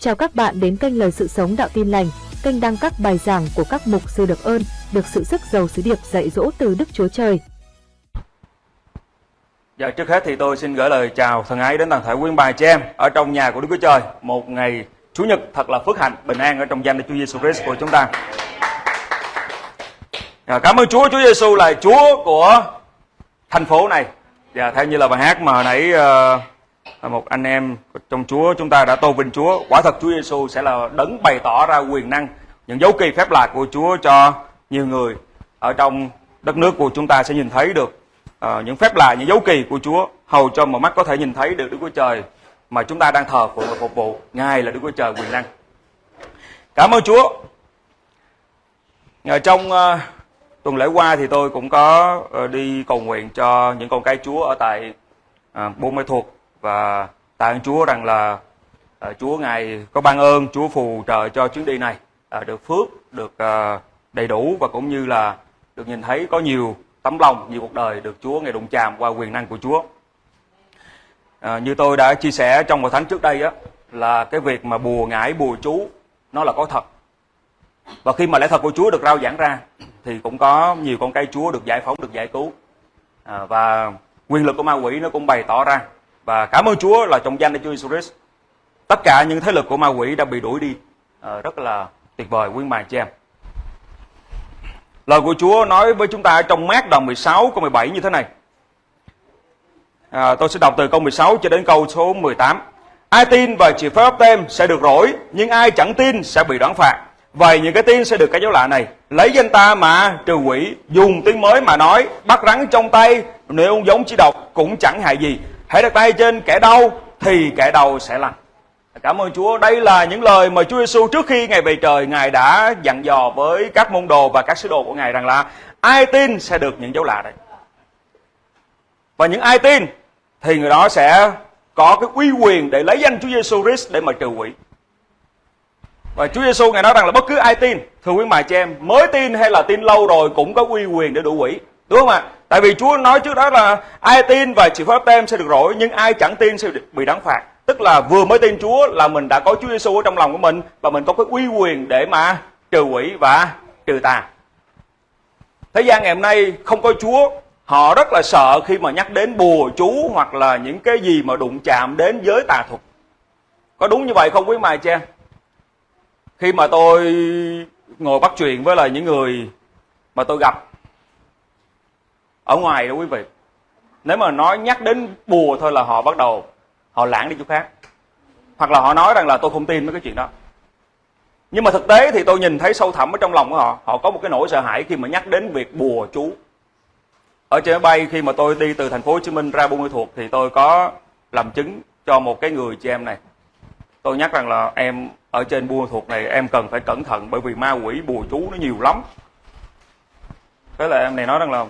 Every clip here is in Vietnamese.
Chào các bạn đến kênh Lời Sự Sống Đạo Tin Lành, kênh đăng các bài giảng của các mục sư được ơn, được sự sức giàu sứ điệp dạy dỗ từ Đức Chúa Trời. Dạ, trước hết thì tôi xin gửi lời chào thân ái đến toàn thể quý bà chị em ở trong nhà của Đức Chúa Trời. Một ngày Chủ nhật thật là phước hạnh, bình an ở trong danh Đức Chúa Giêsu Christ của chúng ta. Dạ, cảm ơn Chúa, Chúa Giêsu là Chúa của thành phố này. Dạ, theo như là bài hát mà hồi nãy uh, một anh em trong Chúa chúng ta đã tôn vinh Chúa. Quả thật Chúa Giêsu sẽ là đấng bày tỏ ra quyền năng, những dấu kỳ phép lạ của Chúa cho nhiều người ở trong đất nước của chúng ta sẽ nhìn thấy được uh, những phép lạ, những dấu kỳ của Chúa hầu cho mà mắt có thể nhìn thấy được Đức Chúa Trời mà chúng ta đang thờ phượng và phục vụ. Ngài là Đức Chúa Trời quyền năng. Cảm ơn Chúa. Ở trong uh, tuần lễ qua thì tôi cũng có uh, đi cầu nguyện cho những con cái Chúa ở tại uh, Buôn Mê Thuột và tạ ơn Chúa rằng là uh, Chúa Ngài có ban ơn, Chúa phù trợ cho chuyến đi này uh, được phước, được uh, đầy đủ và cũng như là được nhìn thấy có nhiều tấm lòng, nhiều cuộc đời được Chúa Ngài đụng chạm qua quyền năng của Chúa. À, như tôi đã chia sẻ trong một tháng trước đây á là cái việc mà bùa ngải bùa chú nó là có thật. Và khi mà lẽ thật của Chúa được rao giảng ra thì cũng có nhiều con cây Chúa được giải phóng được giải cứu. À, và quyền lực của ma quỷ nó cũng bày tỏ ra và cảm ơn Chúa là trong danh Đức Chúa Jesus tất cả những thế lực của ma quỷ đã bị đuổi đi à, rất là tuyệt vời quý mài cho em lời của Chúa nói với chúng ta trong mát đoạn 16 câu 17 như thế này À, tôi sẽ đọc từ câu 16 cho đến câu số 18. Ai tin và chịu phép tem sẽ được rỗi, nhưng ai chẳng tin sẽ bị đoán phạt. Vậy những cái tin sẽ được cái dấu lạ này. Lấy danh ta mà trừ quỷ, dùng tiếng mới mà nói, bắt rắn trong tay, nếu giống chỉ độc cũng chẳng hại gì. Hãy đặt tay trên kẻ đau thì kẻ đau sẽ lành. Cảm ơn Chúa. Đây là những lời mà Chúa Giêsu trước khi Ngài về trời, Ngài đã dặn dò với các môn đồ và các sứ đồ của Ngài rằng là ai tin sẽ được những dấu lạ đấy. Và những ai tin thì người đó sẽ có cái uy quyền để lấy danh Chúa Giêsu Christ để mà trừ quỷ. Và Chúa Giêsu ngài nói rằng là bất cứ ai tin, thưa quý mài chị em, mới tin hay là tin lâu rồi cũng có uy quyền để đủ quỷ. Đúng không ạ? Tại vì Chúa nói trước đó là ai tin và chịu phép tem sẽ được rỗi, nhưng ai chẳng tin sẽ bị đáng phạt. Tức là vừa mới tin Chúa là mình đã có Chúa Giêsu ở trong lòng của mình và mình có cái uy quyền để mà trừ quỷ và trừ tà. Thế gian ngày hôm nay không có Chúa họ rất là sợ khi mà nhắc đến bùa chú hoặc là những cái gì mà đụng chạm đến giới tà thuật có đúng như vậy không quý mài cha khi mà tôi ngồi bắt chuyện với là những người mà tôi gặp ở ngoài đó quý vị. Nếu mà nói nhắc đến bùa thôi là họ bắt đầu họ lãng đi chỗ khác. Hoặc là họ nói rằng là tôi không tin mấy cái chuyện đó. Nhưng mà thực tế thì tôi nhìn thấy sâu thẳm ở trong lòng của họ họ có một cái nỗi sợ hãi khi mà nhắc đến việc bùa chú. Ở trên máy bay khi mà tôi đi từ thành phố Hồ Chí Minh ra Buôn Ma Thuột thì tôi có làm chứng cho một cái người chị em này. Tôi nhắc rằng là em ở trên Buôn Ma Thuột này em cần phải cẩn thận bởi vì ma quỷ bùa chú nó nhiều lắm. Thế là em này nói rằng là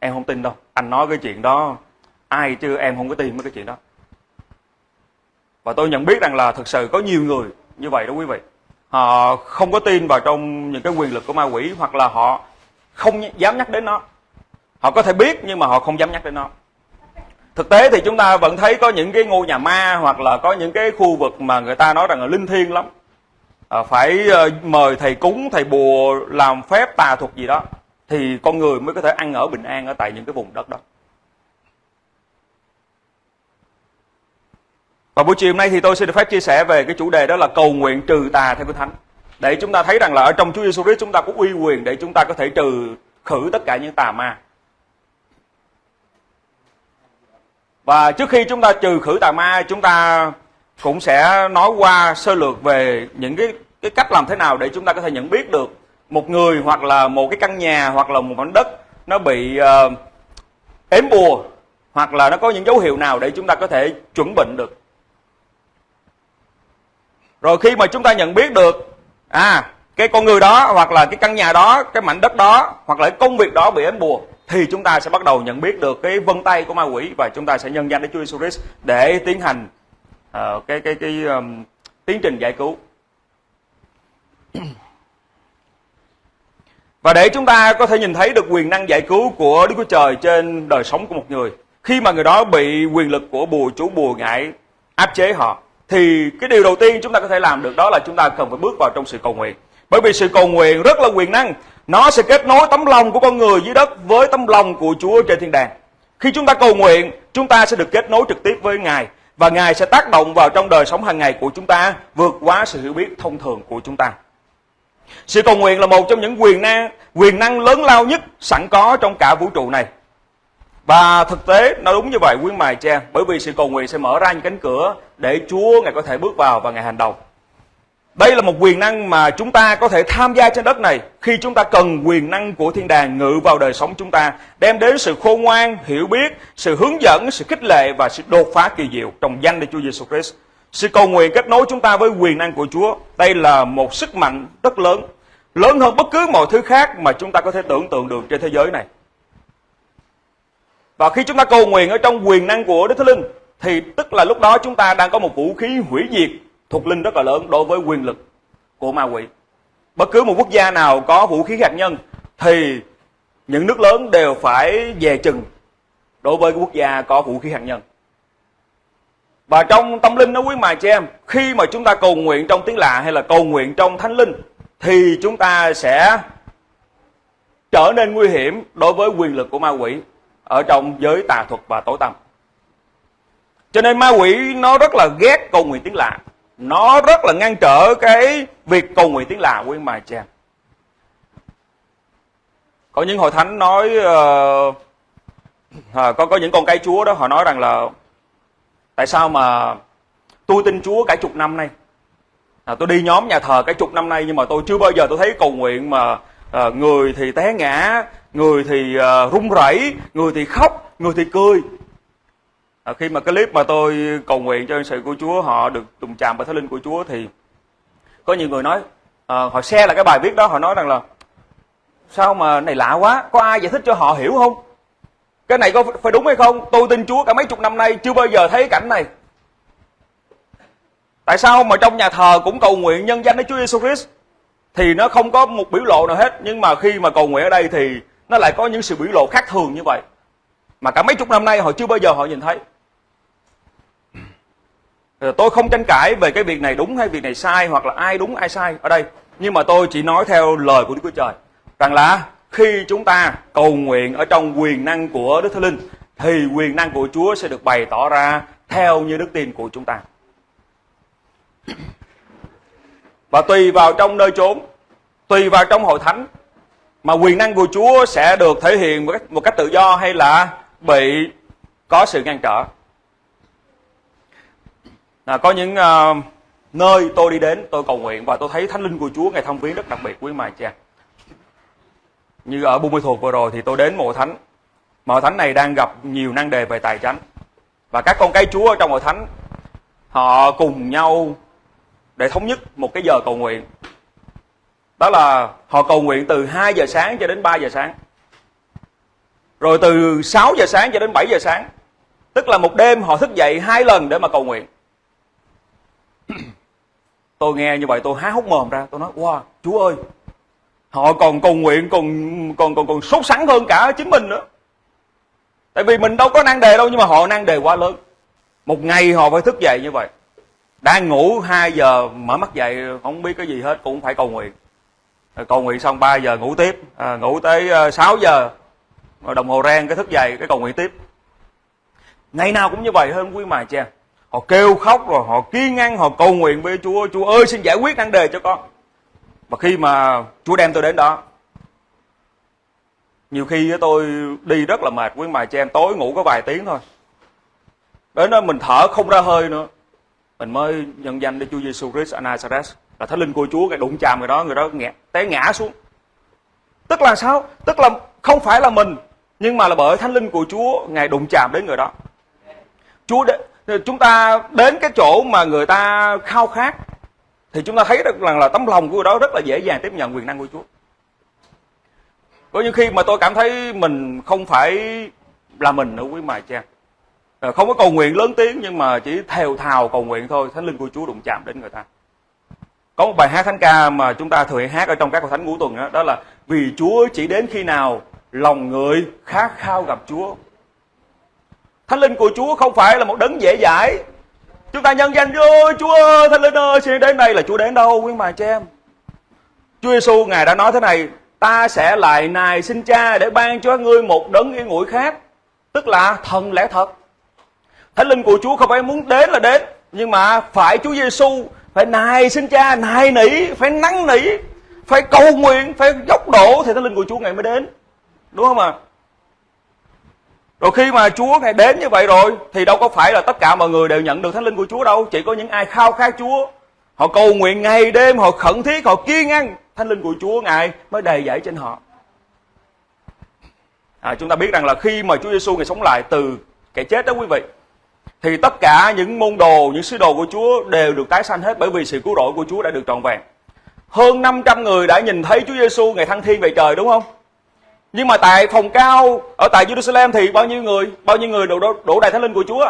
em không tin đâu. Anh nói cái chuyện đó ai chứ em không có tin mấy cái chuyện đó. Và tôi nhận biết rằng là thực sự có nhiều người như vậy đó quý vị. Họ không có tin vào trong những cái quyền lực của ma quỷ hoặc là họ không dám nhắc đến nó. Họ có thể biết nhưng mà họ không dám nhắc đến nó. Thực tế thì chúng ta vẫn thấy có những cái ngôi nhà ma hoặc là có những cái khu vực mà người ta nói rằng là linh thiêng lắm. À, phải uh, mời thầy cúng thầy bùa làm phép tà thuật gì đó thì con người mới có thể ăn ở bình an ở tại những cái vùng đất đó. Và buổi chiều hôm nay thì tôi xin được phép chia sẻ về cái chủ đề đó là cầu nguyện trừ tà theo Kinh Thánh. Để chúng ta thấy rằng là ở trong Chúa Giêsu Christ chúng ta có uy quyền để chúng ta có thể trừ khử tất cả những tà ma. Và trước khi chúng ta trừ khử tà ma, chúng ta cũng sẽ nói qua sơ lược về những cái cái cách làm thế nào để chúng ta có thể nhận biết được một người hoặc là một cái căn nhà hoặc là một mảnh đất nó bị uh, ếm bùa hoặc là nó có những dấu hiệu nào để chúng ta có thể chuẩn bệnh được. Rồi khi mà chúng ta nhận biết được à cái con người đó hoặc là cái căn nhà đó, cái mảnh đất đó hoặc là cái công việc đó bị ếm bùa thì chúng ta sẽ bắt đầu nhận biết được cái vân tay của ma quỷ và chúng ta sẽ nhân danh đến Chúa Jesus Christ để tiến hành uh, cái cái cái um, tiến trình giải cứu. Và để chúng ta có thể nhìn thấy được quyền năng giải cứu của Đức Chúa Trời trên đời sống của một người, khi mà người đó bị quyền lực của bùa chú bùa ngại áp chế họ, thì cái điều đầu tiên chúng ta có thể làm được đó là chúng ta cần phải bước vào trong sự cầu nguyện. Bởi vì sự cầu nguyện rất là quyền năng, nó sẽ kết nối tấm lòng của con người dưới đất với tấm lòng của Chúa trên thiên đàng. Khi chúng ta cầu nguyện, chúng ta sẽ được kết nối trực tiếp với Ngài và Ngài sẽ tác động vào trong đời sống hàng ngày của chúng ta vượt quá sự hiểu biết thông thường của chúng ta. Sự cầu nguyện là một trong những quyền năng quyền năng lớn lao nhất sẵn có trong cả vũ trụ này. Và thực tế nó đúng như vậy quý mài cha Bởi vì sự cầu nguyện sẽ mở ra những cánh cửa Để Chúa Ngài có thể bước vào và Ngài hành động Đây là một quyền năng mà chúng ta có thể tham gia trên đất này Khi chúng ta cần quyền năng của thiên đàng ngự vào đời sống chúng ta Đem đến sự khôn ngoan, hiểu biết, sự hướng dẫn, sự khích lệ và sự đột phá kỳ diệu Trong danh Đức Chúa Giêsu Christ sự cầu nguyện kết nối chúng ta với quyền năng của Chúa, Đây là một sức mạnh rất lớn Lớn hơn bất cứ mọi thứ khác mà chúng ta có thể tưởng tượng được trên thế giới này và khi chúng ta cầu nguyện ở trong quyền năng của Đức Thánh Linh, thì tức là lúc đó chúng ta đang có một vũ khí hủy diệt thuộc linh rất là lớn đối với quyền lực của ma quỷ. Bất cứ một quốc gia nào có vũ khí hạt nhân, thì những nước lớn đều phải về chừng đối với quốc gia có vũ khí hạt nhân. Và trong tâm linh đó quý mài chị em, khi mà chúng ta cầu nguyện trong tiếng lạ hay là cầu nguyện trong thánh linh thì chúng ta sẽ trở nên nguy hiểm đối với quyền lực của ma quỷ ở trong giới tà thuật và tối tăm. Cho nên ma quỷ nó rất là ghét cầu nguyện tiếng lạ. Nó rất là ngăn trở cái việc cầu nguyện tiếng lạ quý mài chị em Có những hội thánh nói uh, à, có có những con cái Chúa đó họ nói rằng là tại sao mà tôi tin Chúa cả chục năm nay. À, tôi đi nhóm nhà thờ cả chục năm nay nhưng mà tôi chưa bao giờ tôi thấy cầu nguyện mà à, người thì té ngã người thì à, run rẩy người thì khóc người thì cười à, khi mà cái clip mà tôi cầu nguyện cho sự của Chúa họ được trùng chạm vào thánh linh của Chúa thì có nhiều người nói à, họ share là cái bài viết đó họ nói rằng là sao mà này lạ quá có ai giải thích cho họ hiểu không cái này có phải đúng hay không? Tôi tin Chúa cả mấy chục năm nay chưa bao giờ thấy cảnh này. Tại sao mà trong nhà thờ cũng cầu nguyện nhân danh Đức Chúa Giêsu Christ? Thì nó không có một biểu lộ nào hết, nhưng mà khi mà cầu nguyện ở đây thì nó lại có những sự biểu lộ khác thường như vậy. Mà cả mấy chục năm nay họ chưa bao giờ họ nhìn thấy. Ờ, tôi không tranh cãi về cái việc này đúng hay việc này sai hoặc là ai đúng ai sai ở đây. Nhưng mà tôi chỉ nói theo lời của Đức Chúa Trời. Rằng là khi chúng ta cầu nguyện ở trong quyền năng của Đức Thánh Linh thì quyền năng của Chúa sẽ được bày tỏ ra theo như đức tin của chúng ta. Và tùy vào trong nơi chốn, tùy vào trong hội thánh mà quyền năng của Chúa sẽ được thể hiện một cách, một cách tự do hay là bị có sự ngăn trở. À, có những uh, nơi tôi đi đến tôi cầu nguyện và tôi thấy thánh linh của Chúa ngày thông viếng rất đặc biệt quý mài cha. Như ở Buôn Mê Thuột vừa rồi thì tôi đến mộ thánh. Mộ thánh này đang gặp nhiều năng đề về tài chánh. Và các con cái Chúa ở trong hội thánh, họ cùng nhau để thống nhất một cái giờ cầu nguyện. Đó là họ cầu nguyện từ 2 giờ sáng cho đến 3 giờ sáng. Rồi từ 6 giờ sáng cho đến 7 giờ sáng. Tức là một đêm họ thức dậy hai lần để mà cầu nguyện. Tôi nghe như vậy tôi há hốc mồm ra. Tôi nói, wow, chúa ơi họ còn cầu nguyện còn còn còn còn sốt sắng hơn cả chính mình nữa. Tại vì mình đâu có năng đề đâu nhưng mà họ năng đề quá lớn. Một ngày họ phải thức dậy như vậy. Đang ngủ 2 giờ mở mắt dậy không biết cái gì hết cũng phải cầu nguyện. Cầu nguyện xong 3 giờ ngủ tiếp. À, ngủ tới à, 6 giờ. Đồng hồ rang cái thức dậy cái cầu nguyện tiếp. Ngày nào cũng như vậy hơn quý mài cha họ kêu khóc rồi họ kiên ngăn họ cầu nguyện với chúa. Chúa ơi xin giải quyết nan đề cho con và khi mà chúa đem tôi đến đó nhiều khi tôi đi rất là mệt quý mài cha em tối ngủ có vài tiếng thôi. Đến đó mình thở không ra hơi nữa. Mình mới nhân danh để Chúa Giêsu Christ Anasares là thánh linh của Chúa cái đụng chạm người đó người đó ngã, té ngã xuống. Tức là sao? Tức là không phải là mình nhưng mà là bởi thánh linh của Chúa ngài đụng chạm đến người đó. Chúa đ... chúng ta đến cái chỗ mà người ta khao khát thì chúng ta thấy được rằng là tấm lòng của người đó rất là dễ dàng tiếp nhận quyền năng của Chúa. Có những khi mà tôi cảm thấy mình không phải là mình nữa quý mài cha không có cầu nguyện lớn tiếng nhưng mà chỉ thều thào cầu nguyện thôi thánh linh của Chúa đụng chạm đến người ta. Có một bài hát thánh ca mà chúng ta thường hát ở trong các hội thánh ngũ tuần đó, đó là vì Chúa chỉ đến khi nào lòng người khát khao gặp Chúa. Thánh linh của Chúa không phải là một đấng dễ dãi, chúng ta nhân danh ơi Chúa ơi Thánh Linh ơi, xin đến đây là Chúa đến đâu, quý bà chị em? Chúa Giêsu ngài đã nói thế này, ta sẽ lại nài xin cha để ban cho ngươi một đấng yên ngủi khác, tức là thần lẽ thật. Thánh linh của chúa không phải muốn đến là đến, nhưng mà phải chúa giêsu phải nài xin cha, nài nỉ, phải năn nỉ, phải cầu nguyện, phải dốc đổ thì thánh linh của chúa ngày mới đến. Đúng không ạ? Rồi khi mà Chúa Ngài đến như vậy rồi Thì đâu có phải là tất cả mọi người đều nhận được Thánh Linh của Chúa đâu. Chỉ có những ai khao khát Chúa. Họ cầu nguyện ngày đêm Họ khẩn thiết Họ kiên ăn Thánh Linh của Chúa Ngài mới đầy dẫy trên họ. À, Chúng ta biết rằng là khi mà Chúa Giêsu Ngài sống lại từ kẻ chết đó quý vị Thì tất cả những môn đồ, những sứ đồ của Chúa đều được tái sanh hết Bởi vì sự cứu rỗi của Chúa đã được trọn vẹn. Hơn 500 người đã nhìn thấy Chúa Giêsu ngày thăng thiên về trời đúng không? Nhưng mà tại phòng cao ở tại Jerusalem thì bao nhiêu người, bao nhiêu người đổ, đổ, đổ đầy thánh linh của Chúa?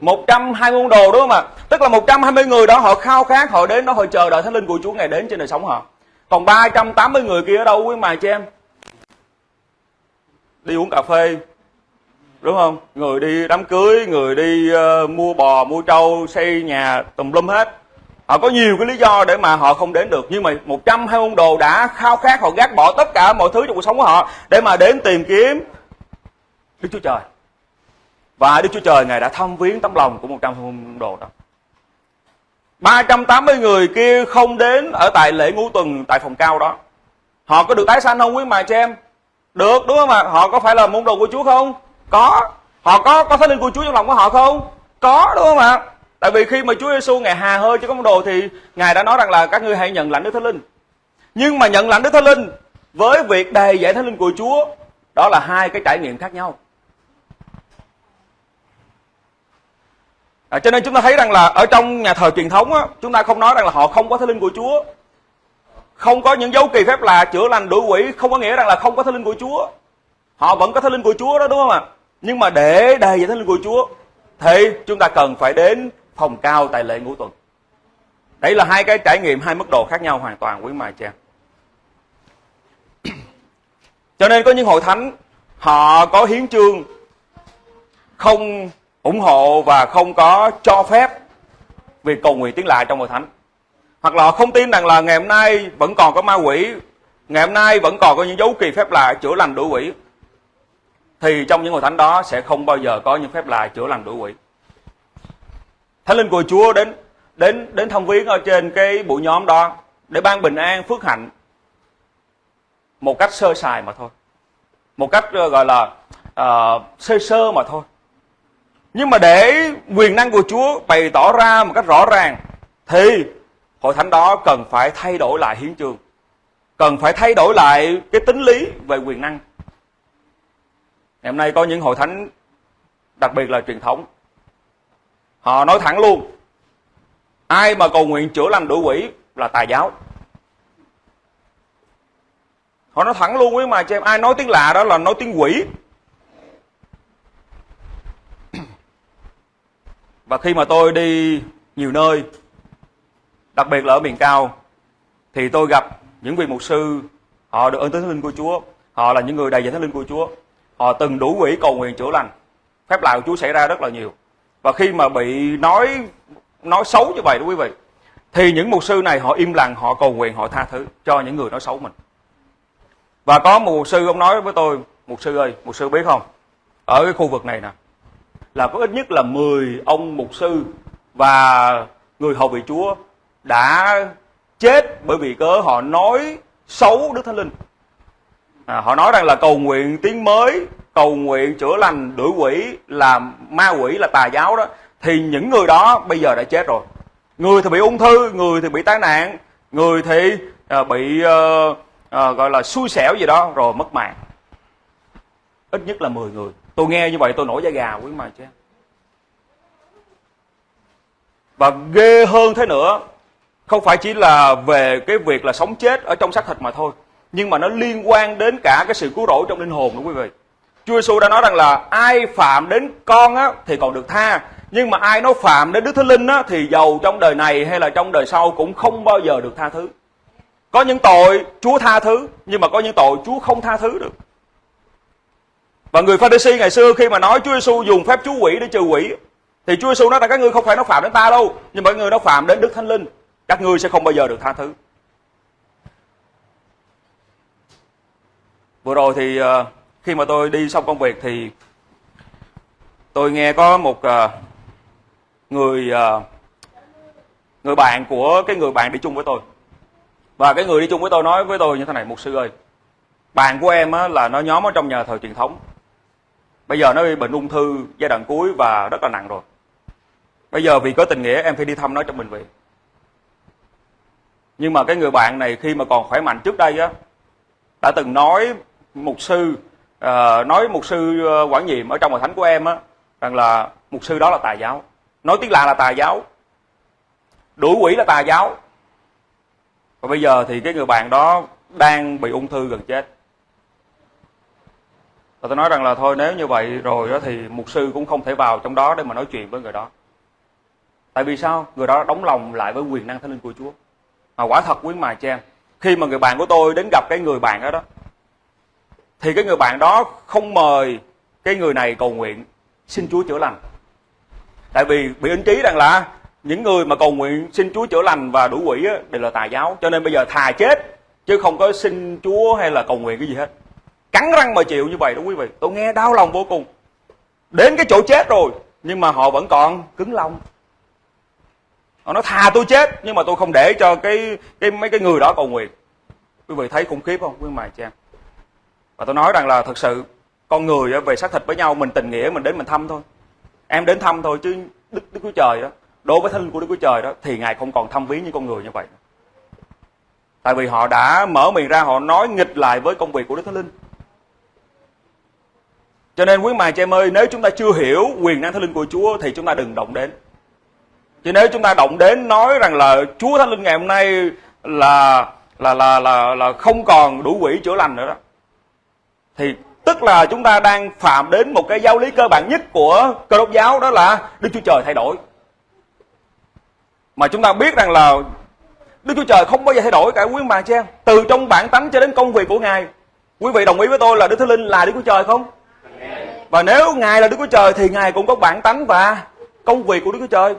120 môn đồ đúng không ạ? Tức là 120 người đó họ khao khát, họ đến đó họ chờ đợi thánh linh của Chúa ngày đến trên đời sống họ. Còn 380 người kia ở đâu quý mài cho em? Đi uống cà phê, đúng không? Người đi đám cưới, người đi uh, mua bò, mua trâu, xây nhà tùm lum hết. Họ có nhiều cái lý do để mà họ không đến được, Nhưng mà 120 môn đồ đã khao khát, Họ gác bỏ tất cả mọi thứ trong cuộc sống của họ Để mà đến tìm kiếm Đức Chúa Trời. Và Đức Chúa Trời Ngài đã thăm viếng tấm lòng của 120 môn đồ đó. 380 người kia không đến Ở tại lễ ngũ tuần Tại phòng cao đó. Họ có được tái sanh không quý mà cho em? Được, đúng không ạ? Họ có phải là môn đồ của Chúa không? Có. Họ có có thánh linh của Chúa trong lòng của họ không? Có, đúng không ạ? Tại vì khi mà Chúa Giêsu ngài hà hơi cho các môn đồ thì ngài đã nói rằng là các ngươi hãy nhận lãnh Đức Thánh Linh. Nhưng mà nhận lãnh Đức Thánh Linh với việc đầy dạy Thánh Linh của Chúa đó là hai cái trải nghiệm khác nhau. À, cho nên chúng ta thấy rằng là ở trong nhà thờ truyền thống á, chúng ta không nói rằng là họ không có Thánh Linh của Chúa. Không có những dấu kỳ phép là chữa lành đuổi quỷ không có nghĩa rằng là không có Thánh Linh của Chúa. Họ vẫn có Thánh Linh của Chúa đó đúng không ạ? Nhưng mà để đầy dạy Thánh Linh của Chúa thì chúng ta cần phải đến phòng cao tại lễ ngũ tuần. Đấy là hai cái trải nghiệm, hai mức độ khác nhau hoàn toàn, quý mài cha cho nên có những hội thánh, họ có hiến chương không ủng hộ và không có cho phép việc cầu nguyện tiếng lạ trong hội thánh. Hoặc là họ không tin rằng là ngày hôm nay vẫn còn có ma quỷ, ngày hôm nay vẫn còn có những dấu kỳ phép lạ chữa lành đuổi quỷ, thì trong những hội thánh đó sẽ không bao giờ có những phép lạ chữa lành đuổi quỷ. Thánh linh của Chúa đến đến đến thông viếng ở trên cái buổi nhóm đó để ban bình an phước hạnh một cách sơ sài mà thôi. Một cách ờ, gọi là uh, sơ sơ mà thôi. Nhưng mà để quyền năng của Chúa bày tỏ ra một cách rõ ràng thì hội thánh đó cần phải thay đổi lại hiến trường cần phải thay đổi lại cái tính lý về quyền năng. Ngày hôm nay có những hội thánh đặc biệt là truyền thống họ nói thẳng luôn, ai mà cầu nguyện chữa lành đuổi quỷ là tà giáo. Họ nói thẳng luôn quý mà cho em, ai nói tiếng lạ đó là nói tiếng quỷ. Và khi mà tôi đi nhiều nơi, đặc biệt là ở miền cao, thì tôi gặp những vị mục sư. Họ được ơn tới thánh linh của chúa. Họ là những người đầy dạy thánh linh của chúa. Họ từng đủ quỷ cầu nguyện chữa lành. Phép lạ của chúa xảy ra rất là nhiều và khi mà bị nói nói xấu như vậy đó quý vị thì những mục sư này họ im lặng họ cầu nguyện họ tha thứ cho những người nói xấu mình. Và có một mục sư ông nói với tôi mục sư ơi mục sư biết không? Ở cái khu vực này nè là có ít nhất là 10 ông mục sư và người hầu vị chúa đã chết bởi vì cớ họ nói xấu đức thánh linh. À, họ nói rằng là cầu nguyện tiếng mới cầu nguyện chữa lành đuổi quỷ là ma quỷ là tà giáo đó thì những người đó bây giờ đã chết rồi. Người thì bị ung thư người thì bị tai nạn người thì uh, bị uh, uh, gọi là xui xẻo gì đó rồi mất mạng. Ít nhất là 10 người. Tôi nghe như vậy tôi nổi da gà quý mà chứ. Và ghê hơn thế nữa không phải chỉ là về cái việc là sống chết ở trong xác thịt mà thôi nhưng mà nó liên quan đến cả cái sự cứu rỗi trong linh hồn đó quý vị. Chúa Giêsu đã nói rằng là ai phạm đến con á, thì còn được tha nhưng mà ai nó phạm đến Đức Thánh Linh á, thì giàu trong đời này hay là trong đời sau cũng không bao giờ được tha thứ. Có những tội Chúa tha thứ nhưng mà có những tội Chúa không tha thứ được. Và người Phađi-si ngày xưa khi mà nói Chúa Giêsu dùng phép chú quỷ để trừ quỷ thì Chúa Giêsu nói rằng các ngươi không phải nó phạm đến ta đâu nhưng mọi người nó phạm đến Đức Thánh Linh các ngươi sẽ không bao giờ được tha thứ vừa rồi thì uh, khi mà tôi đi xong công việc thì tôi nghe có một uh, người uh, người bạn của cái người bạn đi chung với tôi. Và cái người đi chung với tôi nói với tôi như thế này mục sư ơi bạn của em á, là nó nhóm ở trong nhà thờ truyền thống. Bây giờ nó bị bệnh ung thư giai đoạn cuối và rất là nặng rồi. Bây giờ vì có tình nghĩa em phải đi thăm nó trong bệnh viện. Nhưng mà cái người bạn này khi mà còn khỏe mạnh trước đây á đã từng nói mục sư à, nói mục sư ờ, quản nhiệm ở trong hội thánh của em á rằng là mục sư đó là tà giáo. Nói tiếng lạ là tà giáo. Đuổi quỷ là tà giáo. Và bây giờ thì cái người bạn đó đang bị ung thư gần chết. Và tôi nói rằng là thôi nếu như vậy rồi đó thì mục sư cũng không thể vào trong đó để mà nói chuyện với người đó. Tại vì sao? Người đó đóng lòng lại với quyền năng thánh linh của chúa. Mà quả thật quý mài cho em. Khi mà người bạn của tôi đến gặp cái người bạn đó đó thì cái người bạn đó không mời cái người này cầu nguyện. Xin chúa chữa lành. Tại vì bị ấn trí rằng là những người mà cầu nguyện xin chúa chữa lành và đủ quỷ á, đều là tà giáo. Cho nên bây giờ thà chết chứ không có xin chúa hay là cầu nguyện cái gì hết. Cắn răng mà chịu như vậy đó quý vị. Tôi nghe đau lòng vô cùng. Đến cái chỗ chết rồi nhưng mà họ vẫn còn cứng lòng. Họ nói thà tôi chết nhưng mà tôi không để cho cái cái mấy cái người đó cầu nguyện. Quý vị thấy khủng khiếp không? Quý mài em? Và tôi nói rằng là thật sự con người về xác thịt với nhau, mình tình nghĩa, mình đến mình thăm thôi. Em đến thăm thôi chứ đức đức chúa trời đó đối với thân của đức chúa trời đó, thì ngài không còn thăm viếng như con người như vậy tại vì họ đã mở miệng ra, họ nói nghịch lại với công việc của đức thánh linh. Cho nên quý mài chị em ơi, nếu chúng ta chưa hiểu quyền năng thánh linh của chúa, thì chúng ta đừng động đến. Chứ nếu chúng ta động đến nói rằng là chúa thánh linh ngày hôm nay là là là là là không còn đủ quỷ chữa lành nữa đó thì tức là chúng ta đang phạm đến một cái giáo lý cơ bản nhất của cơ đốc giáo, đó là đức chúa trời thay đổi. Mà chúng ta biết rằng là đức chúa trời không bao giờ thay đổi cả quý bà chị em. Từ trong bản tánh cho đến công việc của ngài, quý vị đồng ý với tôi là đức thánh linh là đức chúa trời không? Và nếu ngài là đức chúa trời thì ngài cũng có bản tánh và công việc của đức chúa trời.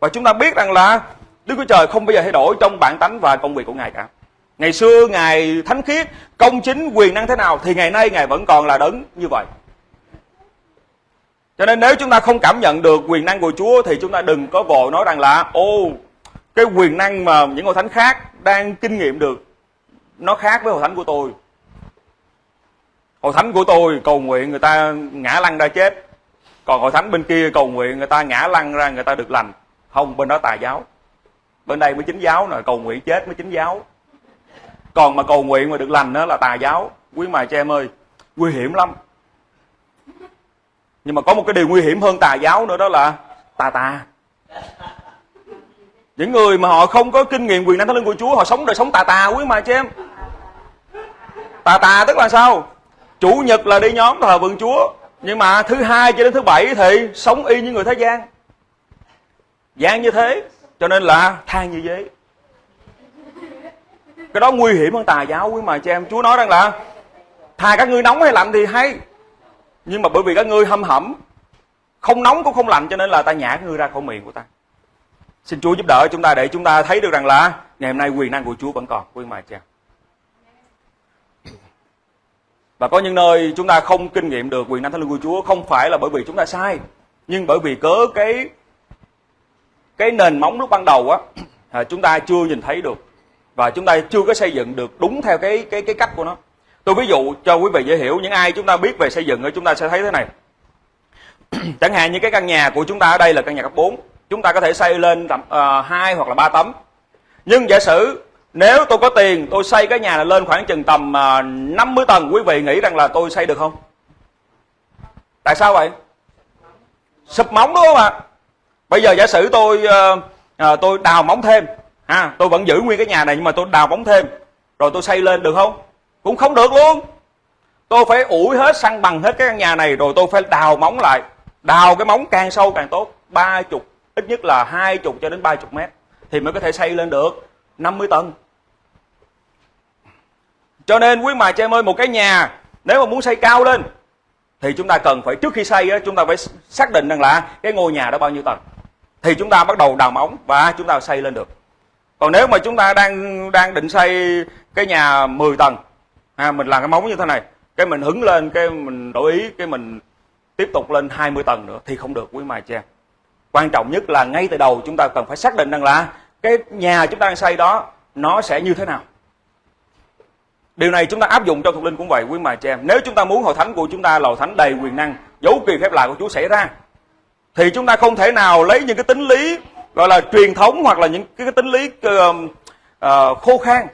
Và chúng ta biết rằng là đức chúa trời không bao giờ thay đổi trong bản tánh và công việc của ngài cả ngày xưa ngài thánh khiết công chính quyền năng thế nào thì ngày nay ngài vẫn còn là đấng như vậy cho nên nếu chúng ta không cảm nhận được quyền năng của Chúa thì chúng ta đừng có vội nói rằng là ô cái quyền năng mà những hội thánh khác đang kinh nghiệm được nó khác với hội thánh của tôi. Hội thánh của tôi cầu nguyện người ta ngã lăn ra chết. Còn hội thánh bên kia cầu nguyện người ta ngã lăn ra người ta được lành. Không, bên đó tà giáo. Bên đây mới chính giáo nè, cầu nguyện chết mới chính giáo còn mà cầu nguyện mà được lành đó là tà giáo. Quý mài cho em ơi, nguy hiểm lắm. Nhưng mà có một cái điều nguy hiểm hơn tà giáo nữa đó là tà tà. Những người mà họ không có kinh nghiệm quyền năng thánh linh của Chúa, họ sống đời sống tà tà, quý mài cho em. Tà tà tức là sao? Chủ nhật là đi nhóm thờ vườn Chúa, nhưng mà thứ hai cho đến thứ bảy thì sống y như người thế gian. Gian như thế, cho nên là than như giấy cái đó nguy hiểm hơn tà giáo quý mà cho em. Chúa nói rằng là thà các ngươi nóng hay lạnh thì hay. Nhưng mà bởi vì các ngươi hâm hẩm không nóng cũng không lạnh cho nên là ta nhả các ngươi ra khỏi miệng của ta. Xin chúa giúp đỡ chúng ta để chúng ta thấy được rằng là ngày hôm nay quyền năng của chúa vẫn còn quý mà cha và có những nơi chúng ta không kinh nghiệm được quyền năng thánh linh của Chúa không phải là bởi vì chúng ta sai, nhưng bởi vì cớ cái cái nền móng lúc ban đầu á à, chúng ta chưa nhìn thấy được và chúng ta chưa có xây dựng được đúng theo cái cái cái cách của nó. Tôi ví dụ cho quý vị dễ hiểu những ai chúng ta biết về xây dựng chúng ta sẽ thấy thế này. Chẳng hạn như cái căn nhà của chúng ta ở đây là căn nhà cấp 4 chúng ta có thể xây lên tầm uh, hai hoặc là ba tấm. Nhưng giả sử nếu tôi có tiền tôi xây cái nhà này lên khoảng chừng tầm ờ, uh, 50 tầng quý vị nghĩ rằng là tôi xây được không? Tại sao vậy? Sụp móng đúng không ạ? Bây giờ giả sử tôi uh, uh, tôi đào móng thêm à tôi vẫn giữ nguyên cái nhà này nhưng mà tôi đào móng thêm. Rồi tôi xây lên được không? Cũng không được luôn. Tôi phải ủi hết săn bằng hết cái căn nhà này rồi tôi phải đào móng lại. Đào cái móng càng sâu càng tốt. Ba chục ít nhất là hai chục cho đến ba chục mét thì mới có thể xây lên được. 50 tầng. Cho nên quý mà cho em ơi một cái nhà nếu mà muốn xây cao lên thì chúng ta cần phải trước khi xây á, chúng ta phải xác định rằng là cái ngôi nhà đó bao nhiêu tầng. Thì chúng ta bắt đầu đào móng và chúng ta xây lên được còn nếu mà chúng ta đang đang định xây cái nhà 10 tầng à, mình làm cái móng như thế này cái mình hứng lên cái mình đổi ý cái mình tiếp tục lên 20 tầng nữa thì không được quý mài cha quan trọng nhất là ngay từ đầu chúng ta cần phải xác định rằng là cái nhà chúng ta đang xây đó nó sẽ như thế nào Điều này chúng ta áp dụng trong thuộc linh cũng vậy quý mài che em. Nếu chúng ta muốn hội thánh của chúng ta là hội thánh đầy quyền năng, dấu kỳ phép lạ của Chúa xảy ra thì chúng ta không thể nào lấy những cái tính lý gọi là truyền thống hoặc là những cái, tính lý uh, uh, khô khan,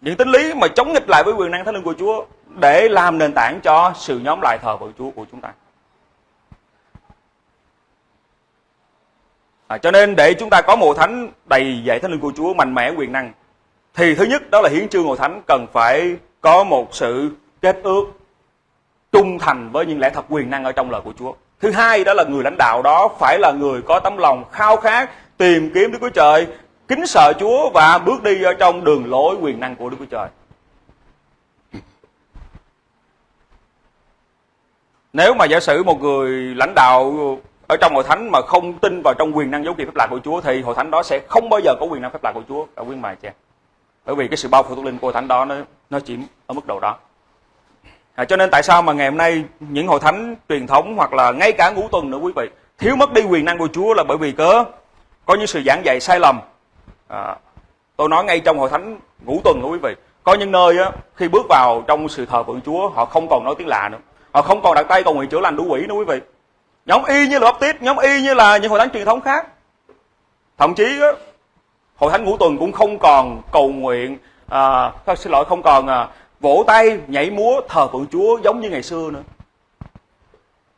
những tính lý mà chống nghịch lại với quyền năng thánh linh của Chúa để làm nền tảng cho sự nhóm lại thờ của Chúa của chúng ta. À, cho nên để chúng ta có một thánh đầy dạy thánh linh của Chúa mạnh mẽ quyền năng thì thứ nhất đó là hiến trương hội thánh cần phải có một sự kết ước trung thành với những lẽ thật quyền năng ở trong lời của Chúa. Thứ hai đó là người lãnh đạo đó phải là người có tấm lòng khao khát tìm kiếm Đức Chúa Trời, kính sợ Chúa và bước đi ở trong đường lối quyền năng của Đức Chúa Trời. Nếu mà giả sử một người lãnh đạo ở trong hội thánh mà không tin vào trong quyền năng dấu kỳ phép lạ của Chúa thì hội thánh đó sẽ không bao giờ có quyền năng phép lạ của Chúa. Ở quyên bài cha bởi vì cái sự bao phủ thuộc linh của hội thánh đó nó nó chỉ ở mức độ đó. À, cho nên tại sao mà ngày hôm nay những hội thánh truyền thống hoặc là ngay cả ngũ tuần nữa quý vị thiếu mất đi quyền năng của Chúa là bởi vì cớ? Có những sự giảng dạy sai lầm. À, tôi nói ngay trong hội thánh ngũ tuần đó quý vị. Có những nơi á, khi bước vào trong sự thờ phượng Chúa họ không còn nói tiếng lạ nữa. Họ không còn đặt tay cầu nguyện chữa lành đủ quỷ nữa quý vị. Nhóm y như là baptist nhóm y như là những hội thánh truyền thống khác. Thậm chí á, hội thánh ngũ tuần cũng không còn cầu nguyện à, xin lỗi không còn à, vỗ tay nhảy múa thờ phượng chúa giống như ngày xưa nữa.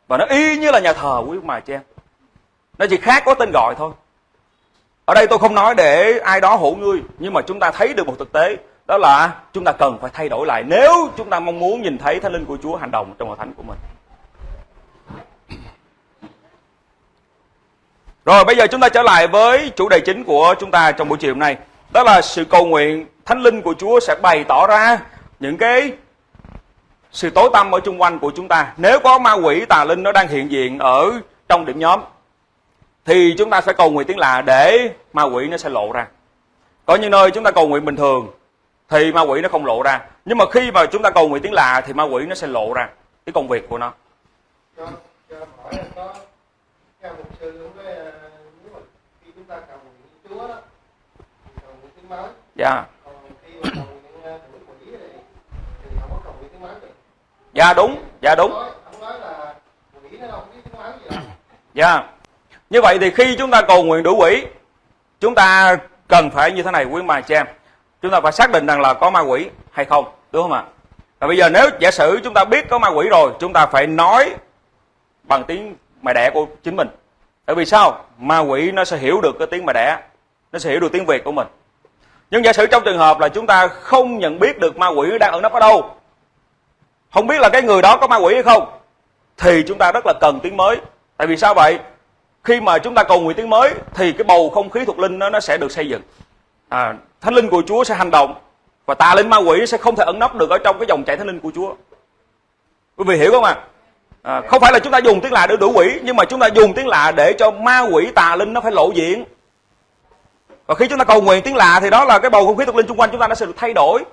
Và nó y như là nhà thờ quý mà chị em nó chỉ khác có tên gọi thôi ở đây tôi không nói để ai đó hổ ngươi, nhưng mà chúng ta thấy được một thực tế, đó là chúng ta cần phải thay đổi lại nếu chúng ta mong muốn nhìn thấy thánh linh của chúa hành động trong hội thánh của mình Rồi, bây giờ chúng ta trở lại với chủ đề chính của chúng ta trong buổi chiều hôm nay. Đó là sự cầu nguyện thánh linh của Chúa sẽ bày tỏ ra những cái sự tối tăm ở chung quanh của chúng ta. Nếu có ma quỷ tà linh nó đang hiện diện ở trong điểm nhóm thì chúng ta phải cầu nguyện tiếng lạ để ma quỷ nó sẽ lộ ra. Có những nơi chúng ta cầu nguyện bình thường thì ma quỷ nó không lộ ra. Nhưng mà khi mà chúng ta cầu nguyện tiếng lạ thì ma quỷ nó sẽ lộ ra cái công việc của nó. Cho, cho hỏi có, theo một sư dạ. Dạ đúng. Dạ đúng. Dạ như vậy thì khi chúng ta cầu nguyện đủ quỷ, chúng ta cần phải như thế này, quý bà chị em. Chúng ta phải xác định rằng là có ma quỷ hay không, đúng không ạ? Và bây giờ nếu giả sử chúng ta biết có ma quỷ rồi, chúng ta phải nói bằng tiếng mẹ đẻ của chính mình. Tại vì sao? Ma quỷ nó sẽ hiểu được cái tiếng mẹ đẻ, nó sẽ hiểu được tiếng việt của mình. Nhưng giả sử trong trường hợp là chúng ta không nhận biết được ma quỷ đang ẩn nấp ở đâu, không biết là cái người đó có ma quỷ hay không, thì chúng ta rất là cần tiếng mới. Tại vì sao vậy? Khi mà chúng ta cầu nguyện tiếng mới thì cái bầu không khí thuộc linh nó, nó sẽ được xây dựng. À, thánh linh của chúa sẽ hành động và tà linh ma quỷ sẽ không thể ẩn nấp được ở trong cái dòng chảy thánh linh của chúa. Quý vị hiểu không ạ? À? à, không phải là chúng ta dùng tiếng lạ để đuổi quỷ nhưng mà chúng ta dùng tiếng lạ để cho ma quỷ tà linh nó phải lộ diện. Và khi chúng ta cầu nguyện tiếng lạ thì đó là cái bầu không khí thuộc linh xung quanh chúng ta nó sẽ được thay đổi.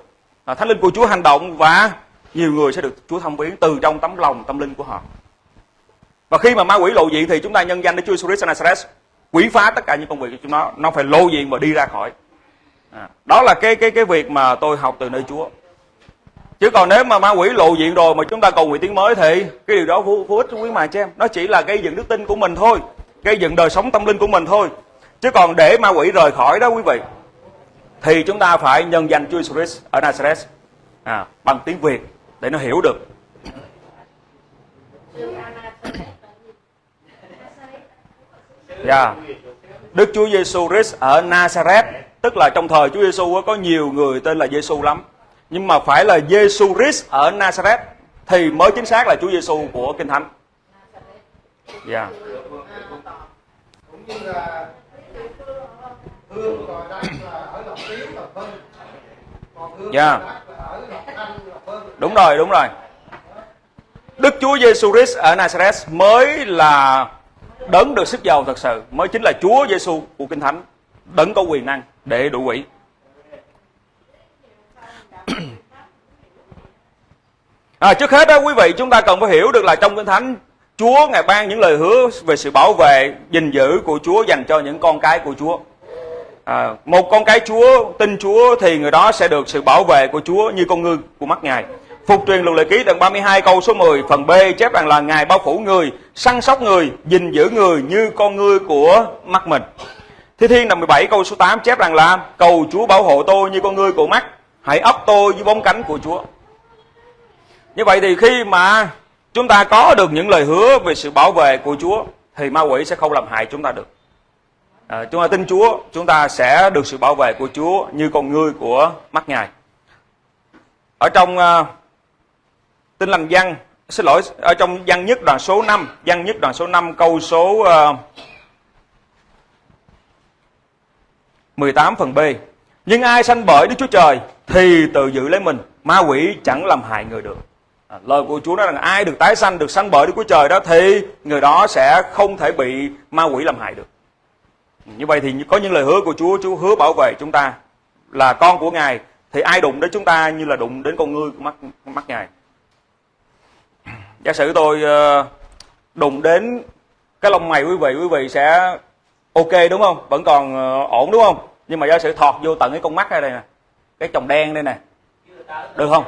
À, thánh linh của chúa hành động và nhiều người sẽ được chúa thăm viếng từ trong tấm lòng tâm linh của họ và khi mà ma quỷ lộ diện thì chúng ta nhân danh để chúa Jesus Christ Nazareth quỷ phá tất cả những công việc của chúng nó nó phải lộ diện và đi ra khỏi. À, đó là cái cái cái việc mà tôi học từ nơi chúa. Chứ còn nếu mà ma quỷ lộ diện rồi mà chúng ta cầu nguyện tiếng mới thì cái điều đó vô, vô ích quý mà cho em. Nó chỉ là gây dựng đức tin của mình thôi gây dựng đời sống tâm linh của mình thôi. Chứ còn để ma quỷ rời khỏi đó quý vị thì chúng ta phải nhân danh Chúa Jesus ở Nazareth à, bằng tiếng Việt để nó hiểu được. Dạ. Đức Chúa Giêsu Christ ở Nazareth, tức là trong thời Chúa Giêsu có nhiều người tên là Giêsu lắm. Nhưng mà phải là Giêsu Christ ở Nazareth thì mới chính xác là Chúa Giêsu của Kinh Thánh. Dạ. Yeah. Yeah. Dạ. Đúng rồi, đúng rồi. Đức Chúa Giêsu Christ ở Nazareth mới là đấng được sức giàu thật sự, mới chính là Chúa Giêsu của Kinh Thánh, đấng có quyền năng để đuổi quỷ. À, trước hết đó quý vị chúng ta cần phải hiểu được là trong Kinh Thánh Chúa ngài ban những lời hứa về sự bảo vệ, gìn giữ của Chúa dành cho những con cái của Chúa. À, một con cái Chúa tin Chúa thì người đó sẽ được sự bảo vệ của Chúa như con ngư của mắt Ngài. Phục truyền luật lệ ký đoạn 32 câu số 10 phần B chép rằng là Ngài bao phủ người, săn sóc người, gìn giữ người như con ngươi của mắt mình. Thi Thiên đoạn 17 câu số 8 chép rằng là cầu Chúa bảo hộ tôi như con ngươi của mắt, hãy ấp tôi dưới bóng cánh của Chúa. Như vậy thì khi mà chúng ta có được những lời hứa về sự bảo vệ của Chúa thì ma quỷ sẽ không làm hại chúng ta được. À, chúng ta tin Chúa, chúng ta sẽ được sự bảo vệ của Chúa như con ngươi của mắt Ngài. Ở trong uh, Tin lành văn, xin lỗi, ở trong văn nhất đoạn số 5, văn nhất đoạn số 5 câu số ờ, uh, 18 phần B. Nhưng ai sanh bởi Đức Chúa Trời thì tự giữ lấy mình, ma quỷ chẳng làm hại người được. À, lời của Chúa nói rằng ai được tái sanh, được sanh bởi Đức Chúa Trời đó thì người đó sẽ không thể bị ma quỷ làm hại được. Như vậy thì có những lời hứa của Chúa, Chúa hứa bảo vệ chúng ta là con của Ngài thì ai đụng đến chúng ta như là đụng đến con ngươi của mắt mắt Ngài giả sử tôi ờ, đụng đến cái lông mày quý vị quý vị sẽ ok đúng không? Vẫn còn ờ, ổn đúng không? Nhưng mà giả sử thọt vô tận cái con mắt đây nè, cái chồng đen đây nè, được không?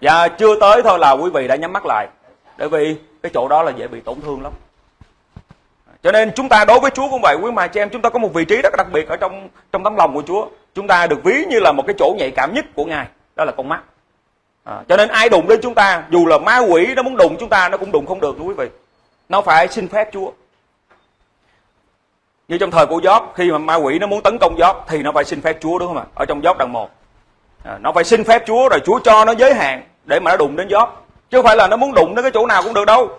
Dạ chưa tới thôi là quý vị đã nhắm mắt lại, bởi vì cái chỗ đó là dễ bị tổn thương lắm. Cho nên chúng ta đối với Chúa cũng vậy, quý mà chị em, chúng ta có một vị trí rất đặc biệt ở trong trong tấm lòng của Chúa. Chúng ta được ví như là một cái chỗ nhạy cảm nhất của Ngài, đó là con mắt à, cho nên ai đụng đến chúng ta dù là ma quỷ nó muốn đụng chúng ta nó cũng đụng không được nữa quý vị nó phải xin phép chúa như trong thời của Gióp khi mà ma quỷ nó muốn tấn công Gióp thì nó phải xin phép Chúa đúng không ạ? Ở trong Gióp đoạn 1. À, nó phải xin phép Chúa rồi Chúa cho nó giới hạn để mà nó đụng đến Gióp. Chứ không phải là nó muốn đụng đến cái chỗ nào cũng được đâu.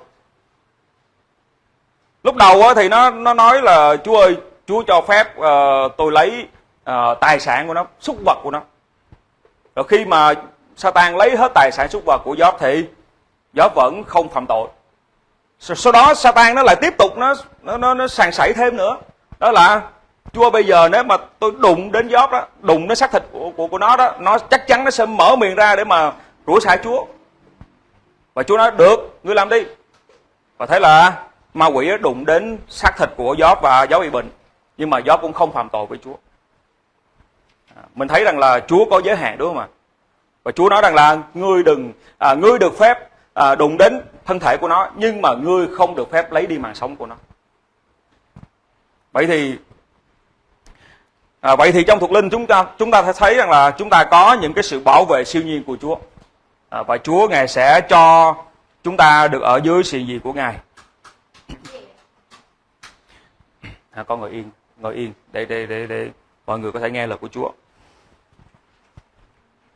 Lúc đầu thì nó nó nói là Chúa ơi, Chúa cho phép uh, tôi lấy uh, tài sản của nó, súc vật của nó. Rồi khi mà Satan lấy hết tài sản súc vật của Gióp thì Gióp vẫn không phạm tội. Sau đó Satan nó lại tiếp tục nó nó nó, nó sàn sảy thêm nữa. Đó là Chúa bây giờ nếu mà tôi đụng đến Gióp đó, đụng đến xác thịt của, của của nó đó, nó chắc chắn nó sẽ mở miệng ra để mà rủa xả Chúa. Và Chúa nói được, ngươi làm đi. Và thế là ma quỷ đụng đến xác thịt của Gióp và Gióp bị bệnh. Nhưng mà Gióp cũng không phạm tội với Chúa. À, mình thấy rằng là Chúa có giới hạn đúng không ạ? Và Chúa nói rằng là ngươi đừng à, ngươi được phép à, đụng đến thân thể của nó nhưng mà ngươi không được phép lấy đi mạng sống của nó. Vậy thì à, vậy thì trong thuộc linh chúng ta chúng ta thấy rằng là chúng ta có những cái sự bảo vệ siêu nhiên của Chúa. À, và Chúa ngài sẽ cho chúng ta được ở dưới sự gì của ngài. À, con ngồi yên ngồi yên. Để để để để mọi người có thể nghe lời của Chúa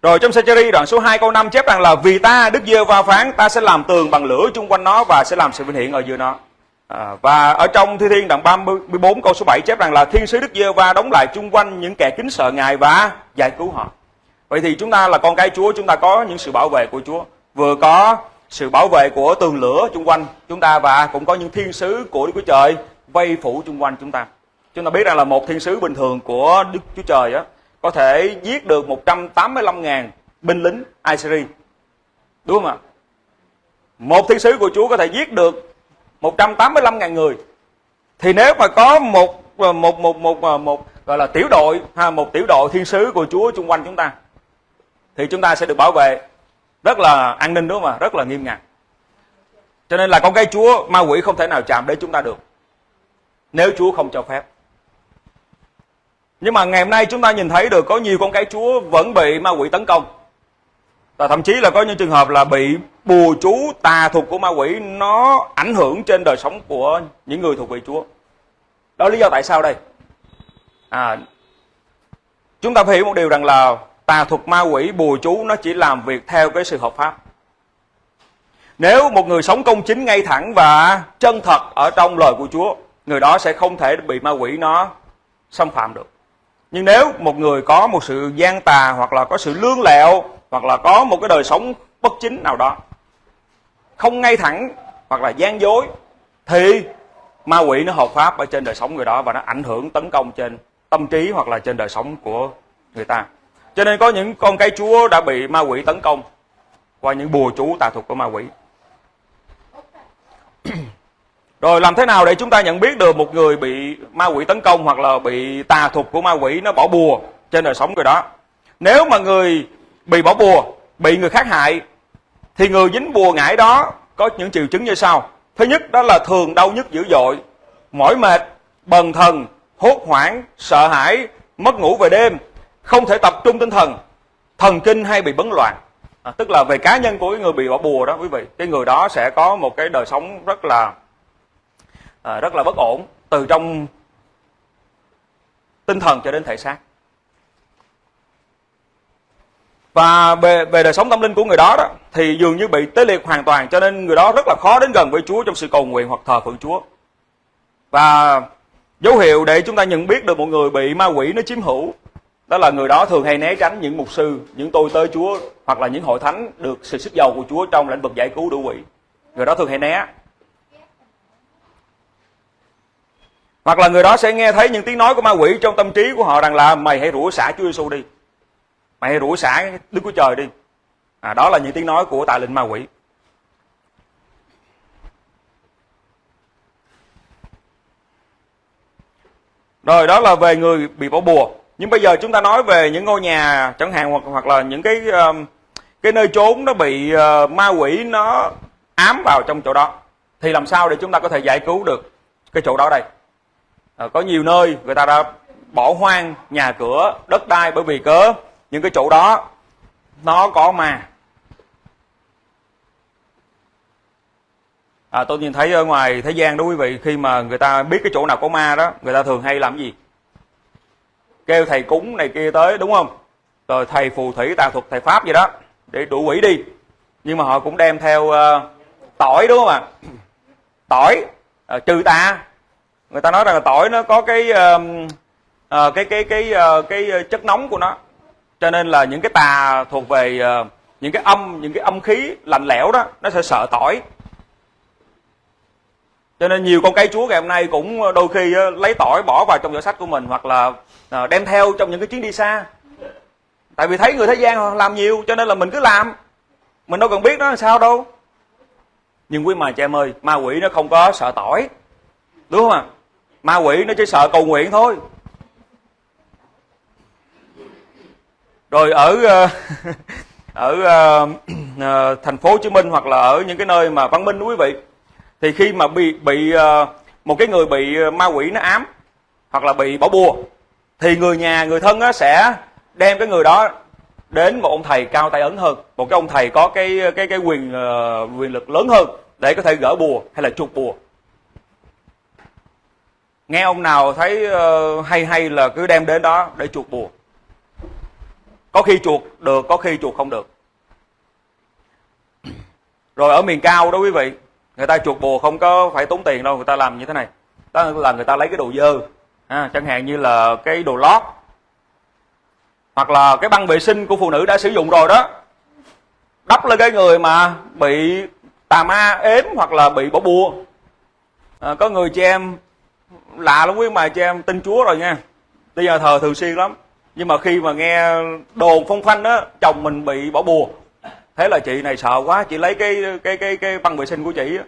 rồi trong Sacheri đoạn số 2 câu 5 chép rằng là vì ta Đức Giê va phán ta sẽ làm tường bằng lửa chung quanh nó và sẽ làm sự vinh hiển ở giữa nó. À, và ở trong Thi Thiên đoạn 34 câu số 7 chép rằng là thiên sứ Đức Giê va đóng lại chung quanh những kẻ kính sợ Ngài và giải cứu họ. Vậy thì chúng ta là con cái Chúa, chúng ta có những sự bảo vệ của Chúa. Vừa có sự bảo vệ của tường lửa chung quanh chúng ta và cũng có những thiên sứ của Đức Chúa Trời vây phủ chung quanh chúng ta. Chúng ta biết rằng là một thiên sứ bình thường của Đức Chúa Trời á có thể giết được 185.000 binh lính Assyri. Đúng không ạ? Một thiên sứ của Chúa có thể giết được 185.000 người. Thì nếu mà có một một một một một, một gọi là tiểu đội ha một tiểu đội thiên sứ của Chúa xung quanh chúng ta thì chúng ta sẽ được bảo vệ rất là an ninh đúng không ạ? Rất là nghiêm ngặt. Cho nên là con cái Chúa ma quỷ không thể nào chạm đến chúng ta được. Nếu Chúa không cho phép. Nhưng mà ngày hôm nay chúng ta nhìn thấy được có nhiều con cái Chúa vẫn bị ma quỷ tấn công. Và thậm chí là có những trường hợp là bị bùa chú tà thuật của ma quỷ nó ảnh hưởng trên đời sống của những người thuộc về Chúa. Đó là lý do tại sao đây? À, chúng ta phải hiểu một điều rằng là tà thuật ma quỷ bùa chú nó chỉ làm việc theo cái sự hợp pháp. Nếu một người sống công chính ngay thẳng và chân thật ở trong lời của Chúa, người đó sẽ không thể bị ma quỷ nó xâm phạm được nhưng nếu một người có một sự gian tà hoặc là có sự lương lẹo hoặc là có một cái đời sống bất chính nào đó, không ngay thẳng hoặc là gian dối, thì ma quỷ nó hợp pháp ở trên đời sống người đó và nó ảnh hưởng tấn công trên tâm trí hoặc là trên đời sống của người ta. Cho nên có những con cái chúa đã bị ma quỷ tấn công qua những bùa chú tà thuật của ma quỷ rồi làm thế nào để chúng ta nhận biết được một người bị ma quỷ tấn công hoặc là bị tà thuật của ma quỷ nó bỏ bùa trên đời sống người đó? Nếu mà người bị bỏ bùa bị người khác hại thì người dính bùa ngải đó có những triệu chứng như sau. Thứ nhất đó là thường đau nhức dữ dội mỏi mệt bần thần hốt hoảng sợ hãi mất ngủ về đêm không thể tập trung tinh thần thần kinh hay bị bấn loạn. À, tức là về cá nhân của cái người bị bỏ bùa đó quý vị cái người đó sẽ có một cái đời sống rất là à, rất là bất ổn từ trong tinh thần cho đến thể xác. Và về, về đời sống tâm linh của người đó đó thì dường như bị tê liệt hoàn toàn cho nên người đó rất là khó đến gần với Chúa trong sự cầu nguyện hoặc thờ phượng Chúa. Và dấu hiệu để chúng ta nhận biết được một người bị ma quỷ nó chiếm hữu đó là người đó thường hay né tránh những mục sư những tôi tới Chúa hoặc là những hội thánh được sự sức giàu của Chúa trong lĩnh vực giải cứu đủ quỷ người đó thường hay né. Hoặc là người đó sẽ nghe thấy những tiếng nói của ma quỷ trong tâm trí của họ rằng là mày hãy rủa xả Chúa Giêsu đi. Mày hãy rủa xả Đức Chúa Trời đi. À, đó là những tiếng nói của tà linh ma quỷ. Rồi đó là về người bị bỏ bùa. Nhưng bây giờ chúng ta nói về những ngôi nhà chẳng hạn hoặc hoặc là những cái um, cái nơi trốn nó bị ờ, ma quỷ nó ám vào trong chỗ đó. Thì làm sao để chúng ta có thể giải cứu được cái chỗ đó đây? À, có nhiều nơi người ta đã bỏ hoang nhà cửa đất đai bởi vì cớ. Những cái chỗ đó nó có ma à, tôi nhìn thấy ở ngoài thế gian đó quý vị khi mà người ta biết cái chỗ nào có ma đó người ta thường hay làm gì? Kêu thầy cúng này kia tới đúng không? Rồi thầy phù thủy tà thuật thầy pháp gì đó để đuổi quỷ đi. Nhưng mà họ cũng đem theo uh, tỏi đúng không ạ? Tỏi uh, trừ tà người ta nói rằng là tỏi nó có cái uh, uh, cái cái cái uh, cái chất nóng của nó. Cho nên là những cái tà thuộc về uh, những cái âm những cái âm khí lạnh lẽo đó nó sẽ sợ tỏi. Cho nên nhiều con cây chúa ngày hôm nay cũng đôi khi uh, lấy tỏi bỏ vào trong giỏ sách của mình hoặc là uh, đem theo trong những cái chuyến đi xa. Tại vì thấy người thế gian làm nhiều cho nên là mình cứ làm. Mình đâu cần biết nó là sao đâu. Nhưng quý mà cha em ơi ma quỷ nó không có sợ tỏi. Đúng không ạ? à? Ma quỷ nó chỉ sợ cầu nguyện thôi. Rồi ở ờ, ở ờ, ờ, thành phố Hồ Chí Minh hoặc là ở những cái nơi mà văn minh quý vị thì khi mà bị bị một cái người bị ma quỷ nó ám hoặc là bị bỏ bùa thì người nhà người thân sẽ đem cái người đó đến một ông thầy cao tay ấn hơn một cái ông thầy có cái cái cái quyền uh, quyền lực lớn hơn để có thể gỡ bùa hay là chuột bùa nghe ông nào thấy uh, hay hay là cứ đem đến đó để chuột bùa. Có khi chuột được có khi chuột không được. Rồi ở miền cao đó quý vị người ta chuột bùa không có phải tốn tiền đâu người ta làm như thế này. Đó là người ta lấy cái đồ dơ à, chẳng hạn như là cái đồ lót hoặc là cái băng vệ sinh của phụ nữ đã sử dụng rồi đó. Đắp lên cái người mà bị tà ma ếm hoặc là bị bỏ bùa. À, có người chị em lạ lắm quý mà chị em tin chúa rồi nha. Bây giờ thờ thường xuyên lắm. Nhưng mà khi mà nghe đồn phong phanh á chồng mình bị bỏ bùa. Thế là chị này sợ quá chị lấy cái cái cái cái băng vệ sinh của chị á.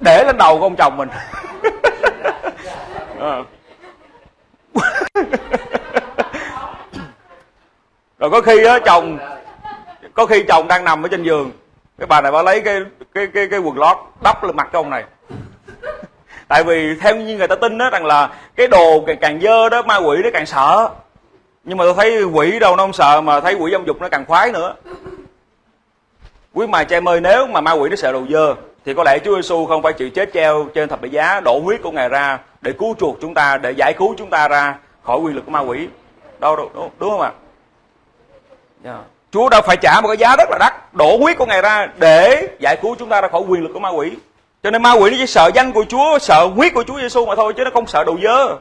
Để lên đầu của ông chồng mình. À. rồi có khi á chồng có khi chồng đang nằm ở trên giường. Cái bà này bà lấy cái cái cái cái quần lót đắp lên mặt cái ông này tại vì theo như người ta tin đó rằng là cái đồ càng, càng dơ đó ma quỷ nó càng sợ. Nhưng mà tôi thấy quỷ đâu nó không sợ mà thấy quỷ dâm dục nó càng khoái nữa. Quý mài cha em ơi nếu mà ma quỷ nó sợ đồ dơ thì có lẽ Chúa Giêsu không phải chịu chết treo trên thập tự giá đổ huyết của ngài ra để cứu chuộc chúng ta để giải cứu chúng ta ra khỏi quyền lực của ma quỷ. Đâu, đâu đúng, đúng không ạ? Yeah. Chúa đã phải trả một cái giá rất là đắt đổ huyết của ngài ra để giải cứu chúng ta ra khỏi quyền lực của ma quỷ cho nên ma quỷ nó chỉ sợ danh của Chúa sợ huyết của Chúa Giêsu mà thôi chứ nó không sợ đồ dơ.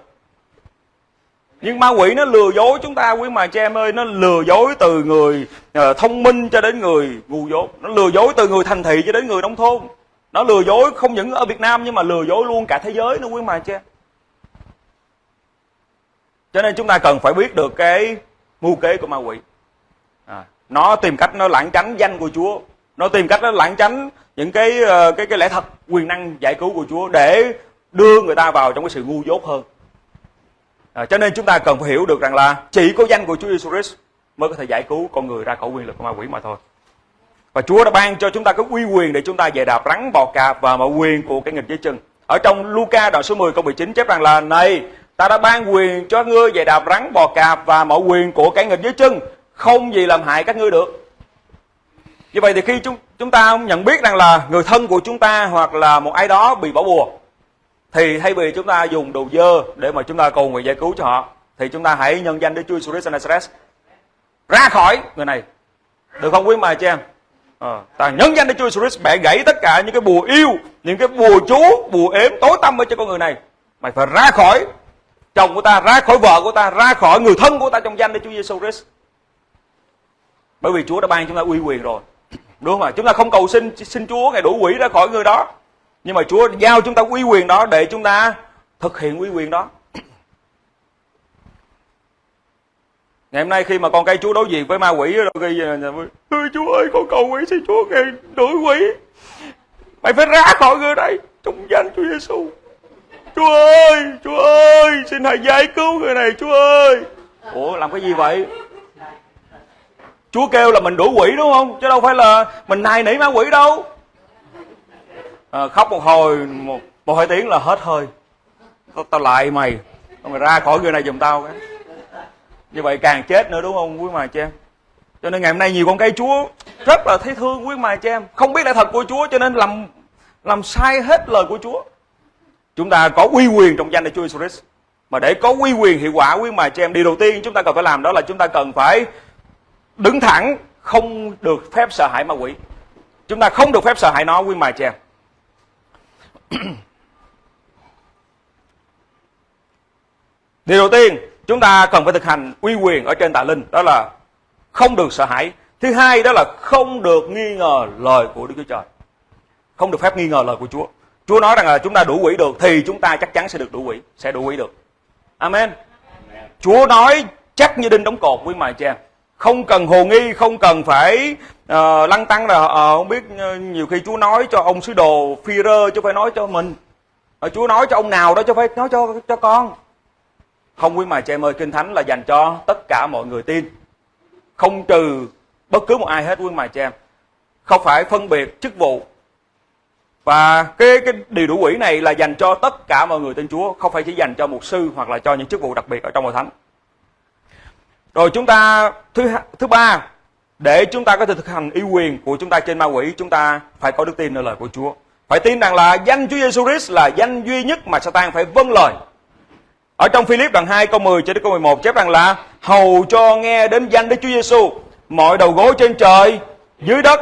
Nhưng ma quỷ nó lừa dối chúng ta quý mà cha em ơi nó lừa dối từ người ờ, thông minh cho đến người ngu dốt. Nó lừa dối từ người thành thị cho đến người nông thôn. Nó lừa dối không những ở Việt Nam nhưng mà lừa dối luôn cả thế giới nữa quý mà cha cho nên chúng ta cần phải biết được cái mưu kế của ma quỷ. À, nó tìm cách nó lãng tránh danh của Chúa. Nó tìm cách nó lãng tránh những cái ờ, cái cái lẽ thật quyền năng giải cứu của Chúa để đưa người ta vào trong cái sự ngu dốt hơn À, cho nên chúng ta cần phải hiểu được rằng là chỉ có danh của Chúa Jesus Christ mới có thể giải cứu con người ra khỏi quyền lực của ma quỷ mà thôi. Và Chúa đã ban cho chúng ta cái uy quyền để chúng ta về đạp rắn bò cạp và mọi quyền của cái nghịch dưới chân. Ở trong Luca đoạn số 10 câu 19 chép rằng là này ta đã ban quyền cho ngươi về đạp rắn bò cạp và mọi quyền của cái nghịch dưới chân không gì làm hại các ngươi được. Như vậy thì khi chúng chúng ta nhận biết rằng là người thân của chúng ta hoặc là một ai đó bị bỏ bùa thì thay vì chúng ta dùng đồ dơ để mà chúng ta cầu nguyện giải cứu cho họ thì chúng ta hãy nhân danh Đức Chúa Jesus Nazareth. Ra khỏi người này. Được không quý mài chị em? À, ta nhân danh Đức Chúa Jesus bẻ gãy tất cả những cái bùa yêu những cái bùa chú bùa ếm tối tâm ở cho con người này. Mày phải ra khỏi chồng của ta ra khỏi vợ của ta ra khỏi người thân của ta trong danh Đức Chúa Jesus Christ bởi vì Chúa đã ban chúng ta uy quyền rồi đúng không ạ chúng ta không cầu xin xin Chúa ngài đuổi quỷ ra khỏi người đó. Nhưng mà Chúa giao chúng ta uy quyền đó để chúng ta thực hiện uy quyền đó. Ngày hôm nay khi mà con cây Chúa đối diện với ma quỷ rồi khi ơi Chúa ơi, con cầu quỷ xin Chúa ngài đuổi quỷ. Mày phải ra khỏi người đây trong danh Chúa Giêsu Chúa ơi Chúa ơi, xin hãy giải cứu người này, Chúa ơi. Ủa, làm cái gì vậy? Chúa kêu là mình đuổi quỷ đúng không? Chứ đâu phải là mình nài nỉ ma quỷ đâu. À, khóc một hồi một một hai tiếng là hết hơi. Tao, tao lại mày. Mày ra khỏi người này giùm tao cái. Như vậy càng chết nữa đúng không quý mà chị em? Cho nên ngày hôm nay nhiều con cây chúa rất là thấy thương quý mà chị em. Không biết lẽ thật của chúa cho nên làm làm sai hết lời của chúa. Chúng ta có uy quyền trong danh của chúa Jesus. Mà để có uy quyền hiệu quả quý mà chị em điều đầu tiên chúng ta cần phải làm đó là chúng ta cần phải đứng thẳng không được phép sợ hãi ma quỷ chúng ta không được phép sợ hãi nó quý mài chị Điều đầu tiên chúng ta cần phải thực hành uy quyền ở trên tà linh đó là không được sợ hãi. Thứ hai đó là không được nghi ngờ lời của Đức Chúa Trời. Không được phép nghi ngờ lời của Chúa. Chúa nói rằng là chúng ta đủ quỷ được thì chúng ta chắc chắn sẽ được đủ quỷ, sẽ đủ quỷ được. Amen. Chúa nói chắc như đinh đóng cột quý mài cha. Không cần hồ nghi, không cần phải uh, lăng tăng là uh, không biết uh, nhiều khi Chúa nói cho ông sứ đồ phi rơ chứ phải nói cho mình. Uh, Chúa nói cho ông nào đó chứ phải nói cho cho con. Không quý mà chị em ơi, Kinh Thánh là dành cho tất cả mọi người tin. Không trừ bất cứ một ai hết quý mà chị em. Không phải phân biệt chức vụ. Và cái cái điều đủ quỷ này là dành cho tất cả mọi người tin Chúa, không phải chỉ dành cho một sư hoặc là cho những chức vụ đặc biệt ở trong hội thánh. Rồi chúng ta thứ thứ ba để chúng ta có thể thực hành yêu quyền của chúng ta trên ma quỷ, chúng ta phải có đức tin nơi lời của Chúa. Phải tin rằng là danh Chúa Giêsu Christ là danh duy nhất mà Satan phải vâng lời. Ở trong Philip đoạn 2 câu 10 cho đến câu 11 chép rằng là hầu cho nghe đến danh Đức Chúa Giêsu, mọi đầu gối trên trời, dưới đất,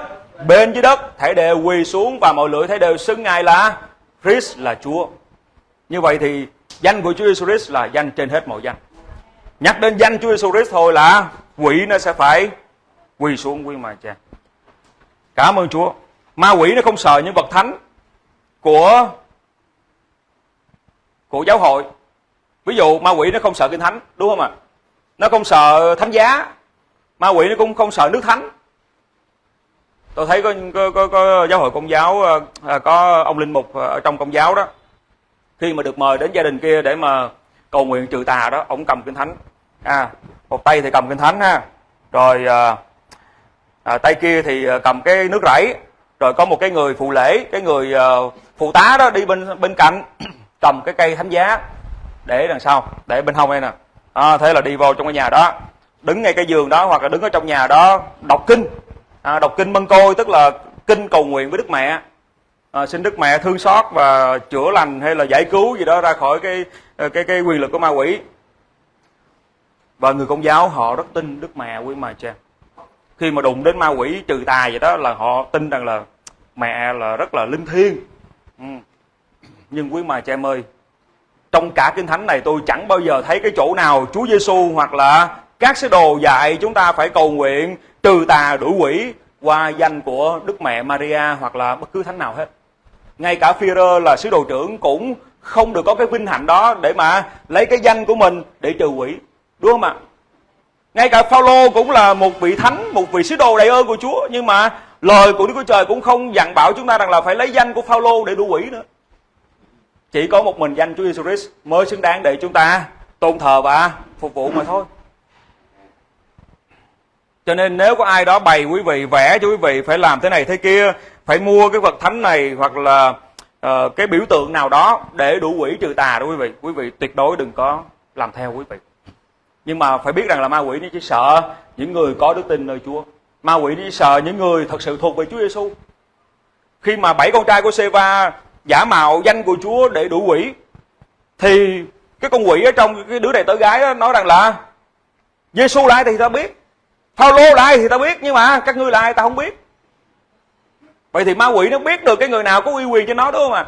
bên dưới đất thảy đều quỳ xuống và mọi lưỡi thảy đều xưng ngài là Christ là Chúa. Như vậy thì danh của Chúa Giêsu Christ là danh trên hết mọi danh. Nhắc đến danh Chúa Giêsu Christ thôi là quỷ nó sẽ phải quỳ xuống quy mà cha. Cảm ơn Chúa. Ma quỷ nó không sợ những vật thánh của của giáo hội. Ví dụ ma quỷ nó không sợ kinh thánh đúng không ạ? Nó không sợ thánh giá. Ma quỷ nó cũng không sợ nước thánh. Tôi thấy có có, có, có giáo hội công giáo ờ, ờ, có ông linh mục ờ, ở trong công giáo đó. Khi mà được mời đến gia đình kia để mà cầu nguyện trừ tà đó ông cầm kinh thánh à một tay thì cầm kinh thánh ha. Rồi à, à, tay kia thì à, cầm cái nước rẫy. Rồi có một cái người phụ lễ cái người à, phụ tá đó đi bên bên cạnh cầm cái cây thánh giá để đằng sau để bên hông đây nè. À, thế là đi vào trong cái nhà đó. Đứng ngay cái giường đó hoặc là đứng ở trong nhà đó đọc kinh. À, đọc kinh mân côi tức là kinh cầu nguyện với đức mẹ. À, xin đức mẹ thương xót và chữa lành hay là giải cứu gì đó ra khỏi cái cái cái quyền lực của ma quỷ và người công giáo họ rất tin đức mẹ quý mà cha khi mà đụng đến ma quỷ trừ tà vậy đó là họ tin rằng là mẹ là rất là linh thiêng ừ. nhưng quý mà cha em ơi, trong cả kinh thánh này tôi chẳng bao giờ thấy cái chỗ nào Chúa Giêsu hoặc là các sứ đồ dạy chúng ta phải cầu nguyện trừ tà đuổi quỷ qua danh của Đức Mẹ Maria hoặc là bất cứ thánh nào hết. Ngay cả Führer là sứ đồ trưởng cũng không được có cái vinh hạnh đó để mà lấy cái danh của mình để trừ quỷ. Đúng không ạ? Ngay cả Phaolô cũng là một vị thánh, một vị sứ đồ đầy ơn của Chúa nhưng mà lời của Đức Chúa Trời cũng không dặn bảo chúng ta rằng là phải lấy danh của Phaolô để đuổi quỷ nữa. Chỉ có một mình danh Chúa Jesus Christ mới xứng đáng để chúng ta tôn thờ và phục vụ mà thôi. Cho nên nếu có ai đó bày quý vị vẽ cho quý vị phải làm thế này thế kia, phải mua cái vật thánh này hoặc là uh, cái biểu tượng nào đó để đủ quỷ trừ tà đó quý vị. Quý vị tuyệt đối đừng có làm theo quý vị. Nhưng mà phải biết rằng là ma quỷ nó chỉ sợ những người có đức tin nơi Chúa. Ma quỷ nó chỉ sợ những người thật sự thuộc về Chúa Giêsu. Khi mà bảy con trai của Seva giả mạo danh của Chúa để đủ quỷ thì cái con quỷ ở trong cái đứa này tới gái đó nói rằng là Giêsu là ai thì ta biết Phaolô là ai thì ta biết nhưng mà các ngươi là ai ta không biết vậy thì ma quỷ nó biết được cái người nào có uy quyền cho nó đúng không ạ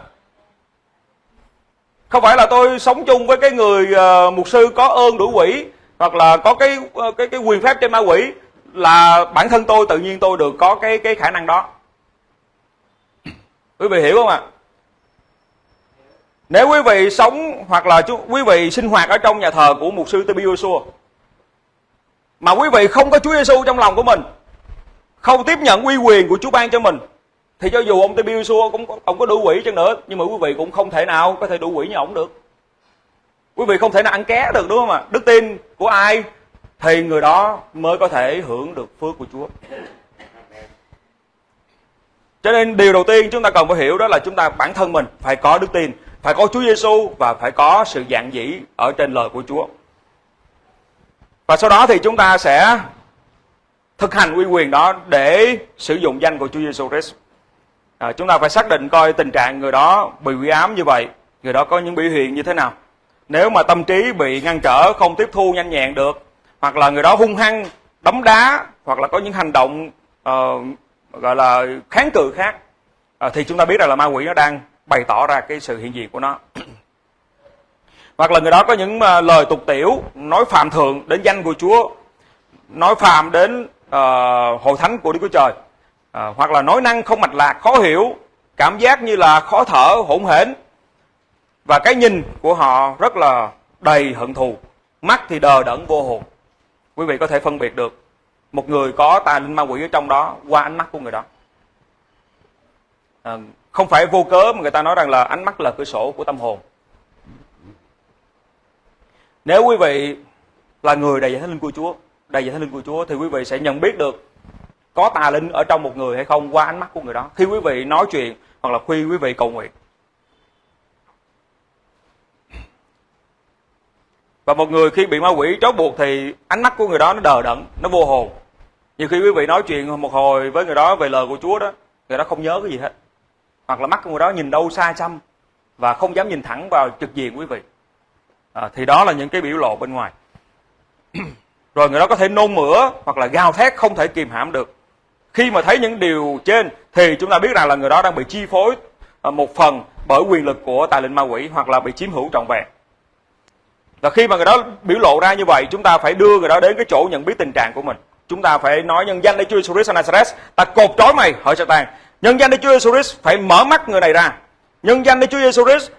không phải là tôi sống chung với cái người uh, mục sư có ơn đủ quỷ hoặc là có cái ờ, cái cái quyền phép trên ma quỷ là bản thân tôi tự nhiên tôi được có cái cái khả năng đó quý vị hiểu không ạ nếu quý vị sống hoặc là chú, quý vị sinh hoạt ở trong nhà thờ của mục sư Tibio Joshua mà quý vị không có Chúa Giêsu trong lòng của mình, không tiếp nhận uy quyền của Chúa ban cho mình thì cho dù ông Tibio Joshua cũng ông có đủ quỷ chăng nữa nhưng mà quý vị cũng không thể nào có thể đủ quỷ như ông được. Quý vị không thể nào ăn ké được đúng không ạ? Đức tin của ai thì người đó mới có thể hưởng được phước của Chúa. Cho nên điều đầu tiên chúng ta cần phải hiểu đó là chúng ta bản thân mình phải có đức tin phải có Chúa Giêsu và phải có sự dạng dĩ ở trên lời của Chúa. Và sau đó thì chúng ta sẽ thực hành uy quyền đó để sử dụng danh của Chúa Giêsu Christ. À, chúng ta phải xác định coi tình trạng người đó bị quỷ ám như vậy, người đó có những biểu hiện như thế nào. Nếu mà tâm trí bị ngăn trở, không tiếp thu nhanh nhẹn được, hoặc là người đó hung hăng, đấm đá, hoặc là có những hành động uh, gọi là kháng cự khác, uh, thì chúng ta biết rằng là ma quỷ nó đang bày tỏ ra cái sự hiện diện của nó. Hoặc là người đó có những uh, lời tục tiểu nói phạm thượng đến danh của Chúa nói phạm đến uh, hội thánh của Đức Chúa Trời uh, hoặc là nói năng không mạch lạc khó hiểu cảm giác như là khó thở hỗn hển và cái nhìn của họ rất là đầy hận thù mắt thì đờ đẫn vô hồn quý vị có thể phân biệt được một người có tà linh ma quỷ ở trong đó qua ánh mắt của người đó à, không phải vô cớ mà người ta nói rằng là ánh mắt là cửa sổ của tâm hồn. Nếu quý vị là người đầy giải thánh linh của Chúa, đầy giải thánh linh của Chúa thì quý vị sẽ nhận biết được có tà linh ở trong một người hay không qua ánh mắt của người đó. Khi quý vị nói chuyện hoặc là khi quý vị cầu nguyện. Và một người khi bị ma quỷ trói buộc thì ánh mắt của người đó nó đờ đẫn, nó vô hồn. Nhiều khi quý vị nói chuyện một hồi với người đó về lời của Chúa đó, người đó không nhớ cái gì hết. Hoặc là mắt của người đó nhìn đâu xa xăm và không dám nhìn thẳng vào trực diện quý vị. À, thì đó là những cái biểu lộ bên ngoài. Rồi người đó có thể nôn mửa hoặc là gào thét không thể kìm hãm được. Khi mà thấy những điều trên thì chúng ta biết rằng là người đó đang bị chi phối à, một phần bởi quyền lực của tài linh ma quỷ hoặc là bị chiếm hữu trọn vẹn và khi mà người đó biểu lộ ra như vậy, chúng ta phải đưa người đó đến cái chỗ nhận biết tình trạng của mình chúng ta phải nói, nhân danh để Chúa Jesus Nazareth, ta cột trói mày, Hỡi Satan Nhân danh để Chúa Giêsu Christ phải mở mắt người này ra. Nhân danh để Chúa Giêsu Christ,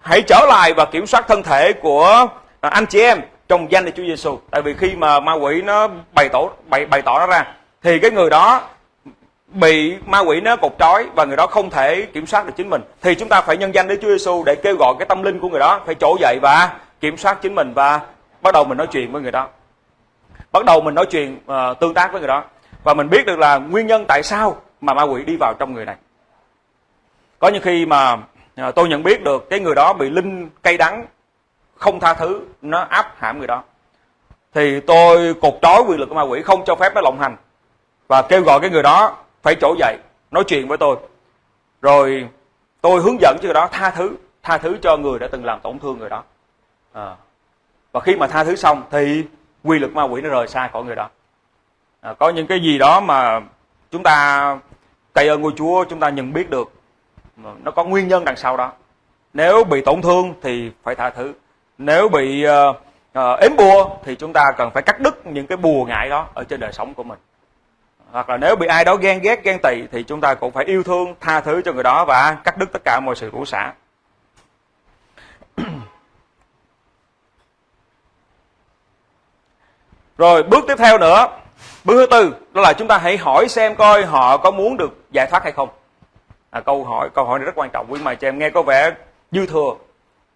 hãy trở lại và kiểm soát thân thể của à, anh chị em trong danh để Chúa Giêsu. Tại vì khi mà ma quỷ nó bày tỏ, bày bày tỏ nó ra, thì cái người đó bị ma quỷ nó cột trói và người đó không thể kiểm soát được chính mình thì chúng ta phải nhân danh đến Chúa Giêsu để kêu gọi cái tâm linh của người đó phải trỗi dậy và kiểm soát chính mình và bắt đầu mình nói chuyện với người đó. Bắt đầu mình nói chuyện uh, tương tác với người đó. Và mình biết được là nguyên nhân tại sao mà ma quỷ đi vào trong người này. Có những khi mà uh, tôi nhận biết được cái người đó bị linh cay đắng không tha thứ nó áp hãm người đó. Thì tôi cột trói quyền lực của ma quỷ không cho phép nó lộng hành. Và kêu gọi cái người đó phải trỗi dậy nói chuyện với tôi. Rồi tôi hướng dẫn cho người đó tha thứ tha thứ cho người đã từng làm tổn thương người đó à. và khi mà tha thứ xong thì quy lực ma quỷ nó rời xa khỏi người đó. À, có những cái gì đó mà chúng ta cậy ơn ngôi Chúa chúng ta nhận biết được nó có nguyên nhân đằng sau đó. Nếu bị tổn thương thì phải tha thứ. Nếu bị uh, uh, ếm bùa thì chúng ta cần phải cắt đứt những cái bùa ngại đó ở trên đời sống của mình. Hoặc là nếu bị ai đó ghen ghét ghen tị thì chúng ta cũng phải yêu thương tha thứ cho người đó và cắt đứt tất cả mọi sự rủa xả rồi bước tiếp theo nữa. Bước thứ tư đó là chúng ta hãy hỏi xem coi họ có muốn được giải thoát hay không. À, câu hỏi câu hỏi này rất quan trọng. Quý mày cho em nghe có vẻ dư thừa.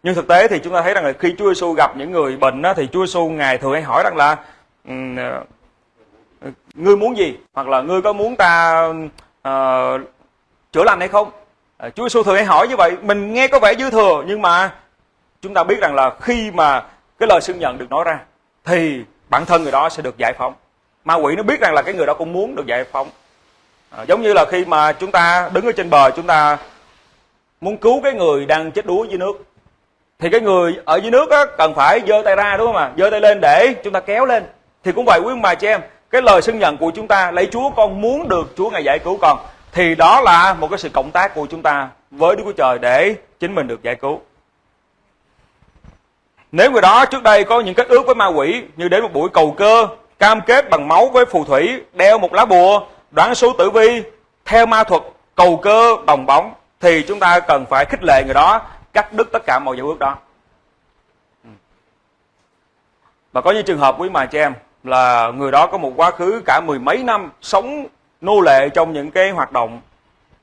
Nhưng thực tế thì chúng ta thấy rằng là khi Chúa Giêsu gặp những người bệnh đó, thì Chúa Giêsu ngài thường hay hỏi rằng là ờ, ngươi muốn gì? Hoặc là ngươi có muốn ta uh, chữa lành hay không? À, Chúa Giêsu thường hay hỏi như vậy. Mình nghe có vẻ dư thừa nhưng mà chúng ta biết rằng là khi mà cái lời xưng nhận được nói ra thì bản thân người đó sẽ được giải phóng. Ma quỷ nó biết rằng là cái người đó cũng muốn được giải phóng. À, giống như là khi mà chúng ta đứng ở trên bờ chúng ta muốn cứu cái người đang chết đuối dưới nước. Thì cái người ở dưới nước á, cần phải giơ tay ra đúng không ạ? Giơ tay lên để chúng ta kéo lên. Thì cũng vậy quý ông bà chị em cái lời xưng nhận của chúng ta lấy Chúa con muốn được Chúa ngài giải cứu con. Thì đó là một cái sự cộng tác của chúng ta với Đức Chúa Trời để chính mình được giải cứu nếu người đó trước đây có những kết ước với ma quỷ như đến một buổi cầu cơ, cam kết bằng máu với phù thủy, đeo một lá bùa, đoán số tử vi, theo ma thuật cầu cơ bồng bóng, thì chúng ta cần phải khích lệ người đó cắt đứt tất cả mọi giao ước đó. Và có những trường hợp quý mà cho em, là người đó có một quá khứ cả mười mấy năm sống nô lệ trong những cái hoạt động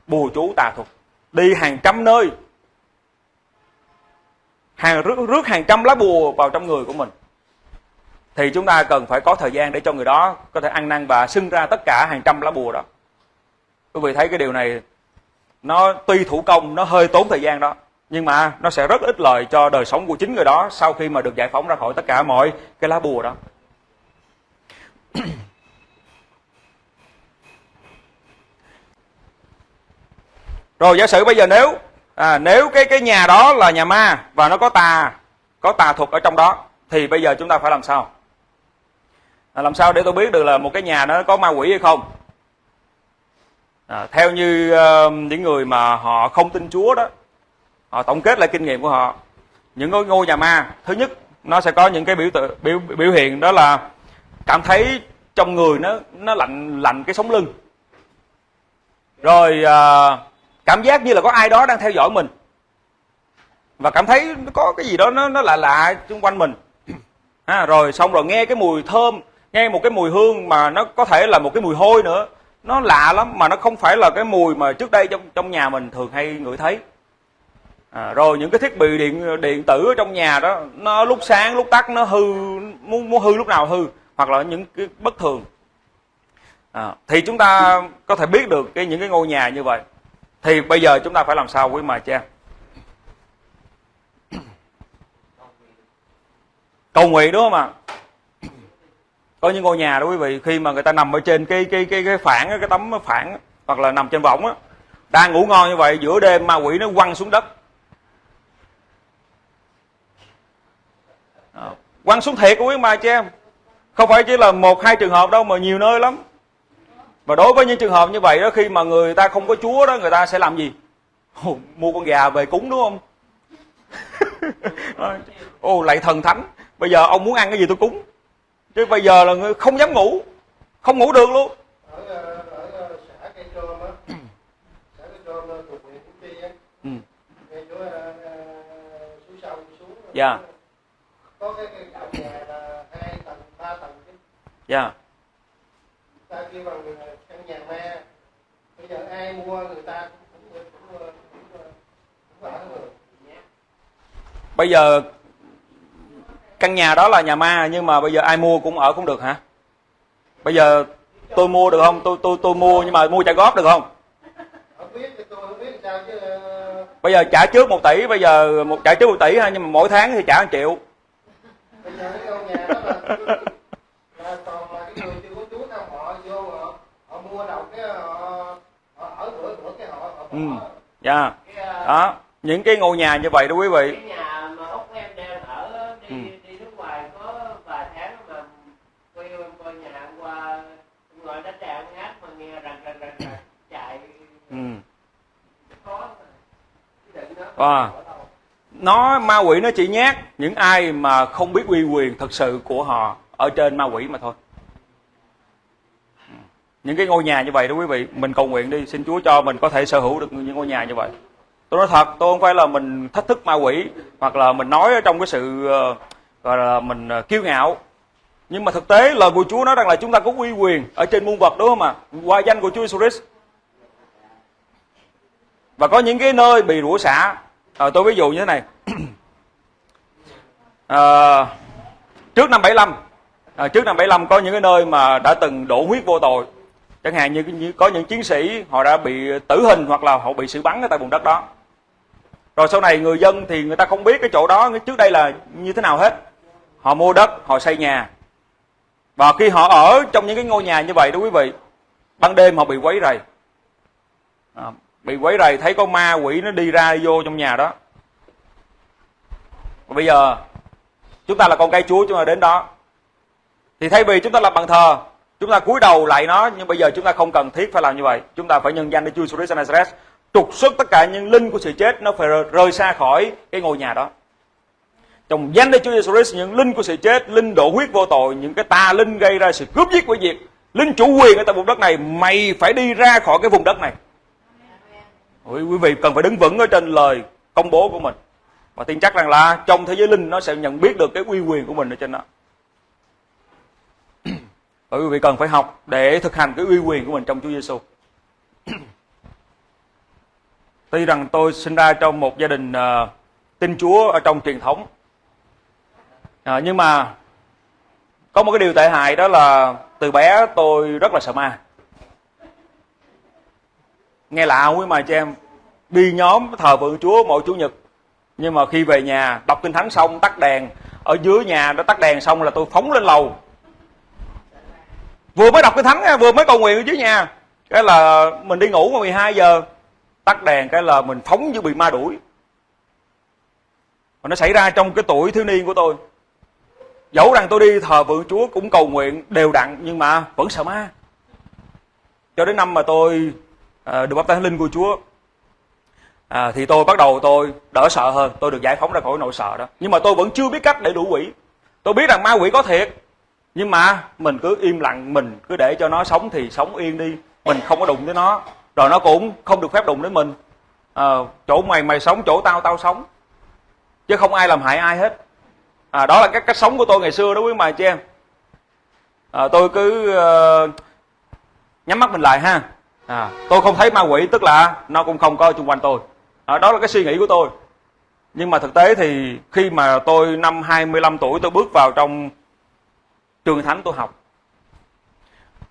bùa chú tà thuật, đi hàng trăm nơi hàng rước, rước hàng trăm lá bùa vào trong người của mình. Thì chúng ta cần phải có thời gian để cho người đó có thể ăn năn và xưng ra tất cả hàng trăm lá bùa đó. Quý vị thấy cái điều này nó tuy thủ công nó hơi tốn thời gian đó nhưng mà nó sẽ rất ít lợi cho đời sống của chính người đó sau khi mà được giải phóng ra khỏi tất cả mọi cái lá bùa đó. Rồi giả sử bây giờ nếu à, nếu cái cái nhà đó là nhà ma và nó có tà có tà thuật ở trong đó thì bây giờ chúng ta phải làm sao? À, làm sao để tôi biết được là một cái nhà nó có ma quỷ hay không? À, theo như uh, những người mà họ không tin chúa đó họ tổng kết lại kinh nghiệm của họ những ngôi, ngôi nhà ma thứ nhất nó sẽ có những cái biểu tự, biểu biểu hiện đó là cảm thấy trong người nó nó lạnh lạnh cái sống lưng. Rồi uh, cảm giác như là có ai đó đang theo dõi mình. Và cảm thấy nó có cái gì đó nó nó lạ lạ xung quanh mình. À, rồi xong rồi nghe cái mùi thơm nghe một cái mùi hương mà nó có thể là một cái mùi hôi nữa. Nó lạ lắm mà nó không phải là cái mùi mà trước đây trong trong nhà mình thường hay ngửi thấy. À, rồi những cái thiết bị điện điện tử ở trong nhà đó nó lúc sáng lúc tắt nó hư muốn muốn hư lúc nào hư hoặc là những cái bất thường. À, thì chúng ta có thể biết được cái những cái ngôi nhà như vậy thì bây giờ chúng ta phải làm sao quý mà cha cầu nguyện đúng không ạ? Có những ngôi nhà đó quý vị, khi mà người ta nằm ở trên cái cái cái cái phản cái tấm phản hoặc là nằm trên võng á, đang ngủ ngon như vậy, giữa đêm ma quỷ nó quăng xuống đất. Quăng xuống thiệt quý mà cha em. Không phải chỉ là một, hai trường hợp đâu mà nhiều nơi lắm và đối với những trường hợp như vậy đó khi mà người ta không có chúa đó người ta sẽ làm gì? Ồ, mua con gà về cúng đúng không? Ồ lại thần thánh. Bây giờ ông muốn ăn cái gì tôi cúng. Chứ bây giờ là người không dám ngủ. Không ngủ được luôn. Ừ. dạ. có cái căn nhà là hai tầng ba tầng chứ. Dạ ta kêu bằng căn nhà ma. Bây giờ ai mua người ta cũng cũng cũng, cũng, cũng ở được. Bây giờ căn nhà đó là nhà ma nhưng mà bây giờ ai mua cũng ở cũng được hả? Bây giờ tôi mua được không? Tôi tôi tôi mua nhưng mà mua trả góp được không? Bây giờ trả trước một tỷ bây giờ một trả trước một tỷ ha nhưng mà mỗi tháng thì trả một triệu bây giờ cái ngôi nhà đó là, là toàn là cái người chưa có chú nào họ vô họ, họ mua đầu cái họ, họ ở bữa bữa cái họ, họ ừ dạ yeah. đó những cái ngôi nhà như vậy đó quý vị ừ. ừ. wow. nó ma quỷ nó chỉ nhát những ai mà không biết uy quyền thật sự của họ ở trên ma quỷ mà thôi những cái ngôi nhà như vậy đó quý vị mình cầu nguyện đi. Xin Chúa cho mình có thể sở hữu được những ngôi nhà như vậy. Tôi nói thật tôi không phải là mình thách thức ma quỷ hoặc là mình nói ở trong cái sự ờ, gọi là mình ờ, kiêu ngạo. Nhưng mà thực tế lời của Chúa nói rằng là chúng ta có uy quyền ở trên muôn vật đúng không ạ? Qua danh của Chúa Jesus Christ. Và có những cái nơi bị rủa xả. À, tôi ví dụ như thế này. À, trước năm 75 à, trước năm 75 có những cái nơi mà đã từng đổ huyết vô tội chẳng hạn như, như có những chiến sĩ họ đã bị tử hình hoặc là họ bị xử bắn ở tại vùng đất đó. Rồi sau này người dân thì người ta không biết cái chỗ đó trước đây là như thế nào hết. Họ mua đất họ xây nhà. Và khi họ ở trong những cái ngôi nhà như vậy đó quý vị ban đêm họ bị quấy rầy. À, bị quấy rầy thấy có ma quỷ nó đi ra đi vô trong nhà đó. Và bây giờ chúng ta là con cây chúa chúng ta đến đó. Thì thay vì chúng ta lập bàn thờ chúng ta cúi đầu lại nó, nhưng bây giờ chúng ta không cần thiết phải làm như vậy. Chúng ta phải nhân danh để Chúa Jesus Nazareth. Trục xuất tất cả những linh của sự chết, nó phải rời xa khỏi cái ngôi nhà đó. Trong danh Đức Chúa Jesus Christ, những linh của sự chết, linh đổ huyết vô tội, những cái tà linh gây ra sự cướp giết của diệt linh chủ quyền ở tại vùng đất này, mày phải đi ra khỏi cái vùng đất này. Quý vị cần phải đứng vững ở trên lời công bố của mình. Và tin chắc rằng là trong thế giới linh, nó sẽ nhận biết được cái uy quyền của mình ở trên đó và quý vị cần phải học để thực hành cái uy quyền của mình trong Chúa Giêsu tuy rằng tôi sinh ra trong một gia đình uh, tin Chúa ở trong truyền thống. À, nhưng mà có một cái điều tệ hại đó là từ bé tôi rất là sợ ma. Nghe lạ quý mà cho em đi nhóm thờ phượng chúa mỗi chủ nhật. Nhưng mà khi về nhà đọc kinh thánh xong tắt đèn ở dưới nhà nó tắt đèn xong là tôi phóng lên lầu vừa mới đọc cái thánh vừa mới cầu nguyện ở dưới nhà. Cái là mình đi ngủ vào 12 giờ tắt đèn cái là mình phóng như bị ma đuổi. Và nó xảy ra trong cái tuổi thiếu niên của tôi. Dẫu rằng tôi đi thờ vượng chúa cũng cầu nguyện đều đặn nhưng mà vẫn sợ ma. Cho đến năm mà tôi à, được bắp tay linh của chúa à, thì tôi bắt đầu tôi đỡ sợ hơn. Tôi được giải phóng ra khỏi nỗi sợ đó. Nhưng mà tôi vẫn chưa biết cách để đuổi quỷ. Tôi biết rằng ma quỷ có thiệt nhưng mà mình cứ im lặng mình cứ để cho nó sống thì sống yên đi. Mình không có đụng tới nó. Rồi nó cũng không được phép đụng đến mình. À, chỗ mày mày sống chỗ tao tao sống. Chứ không ai làm hại ai hết. À, đó là cái cách sống của tôi ngày xưa đó quý mày chị em. À, tôi cứ uh, nhắm mắt mình lại ha. À, tôi không thấy ma quỷ tức là nó cũng không có xung quanh tôi. À, đó là cái suy nghĩ của tôi. Nhưng mà thực tế thì khi mà tôi năm 25 tuổi tôi bước vào trong trường thánh tôi học.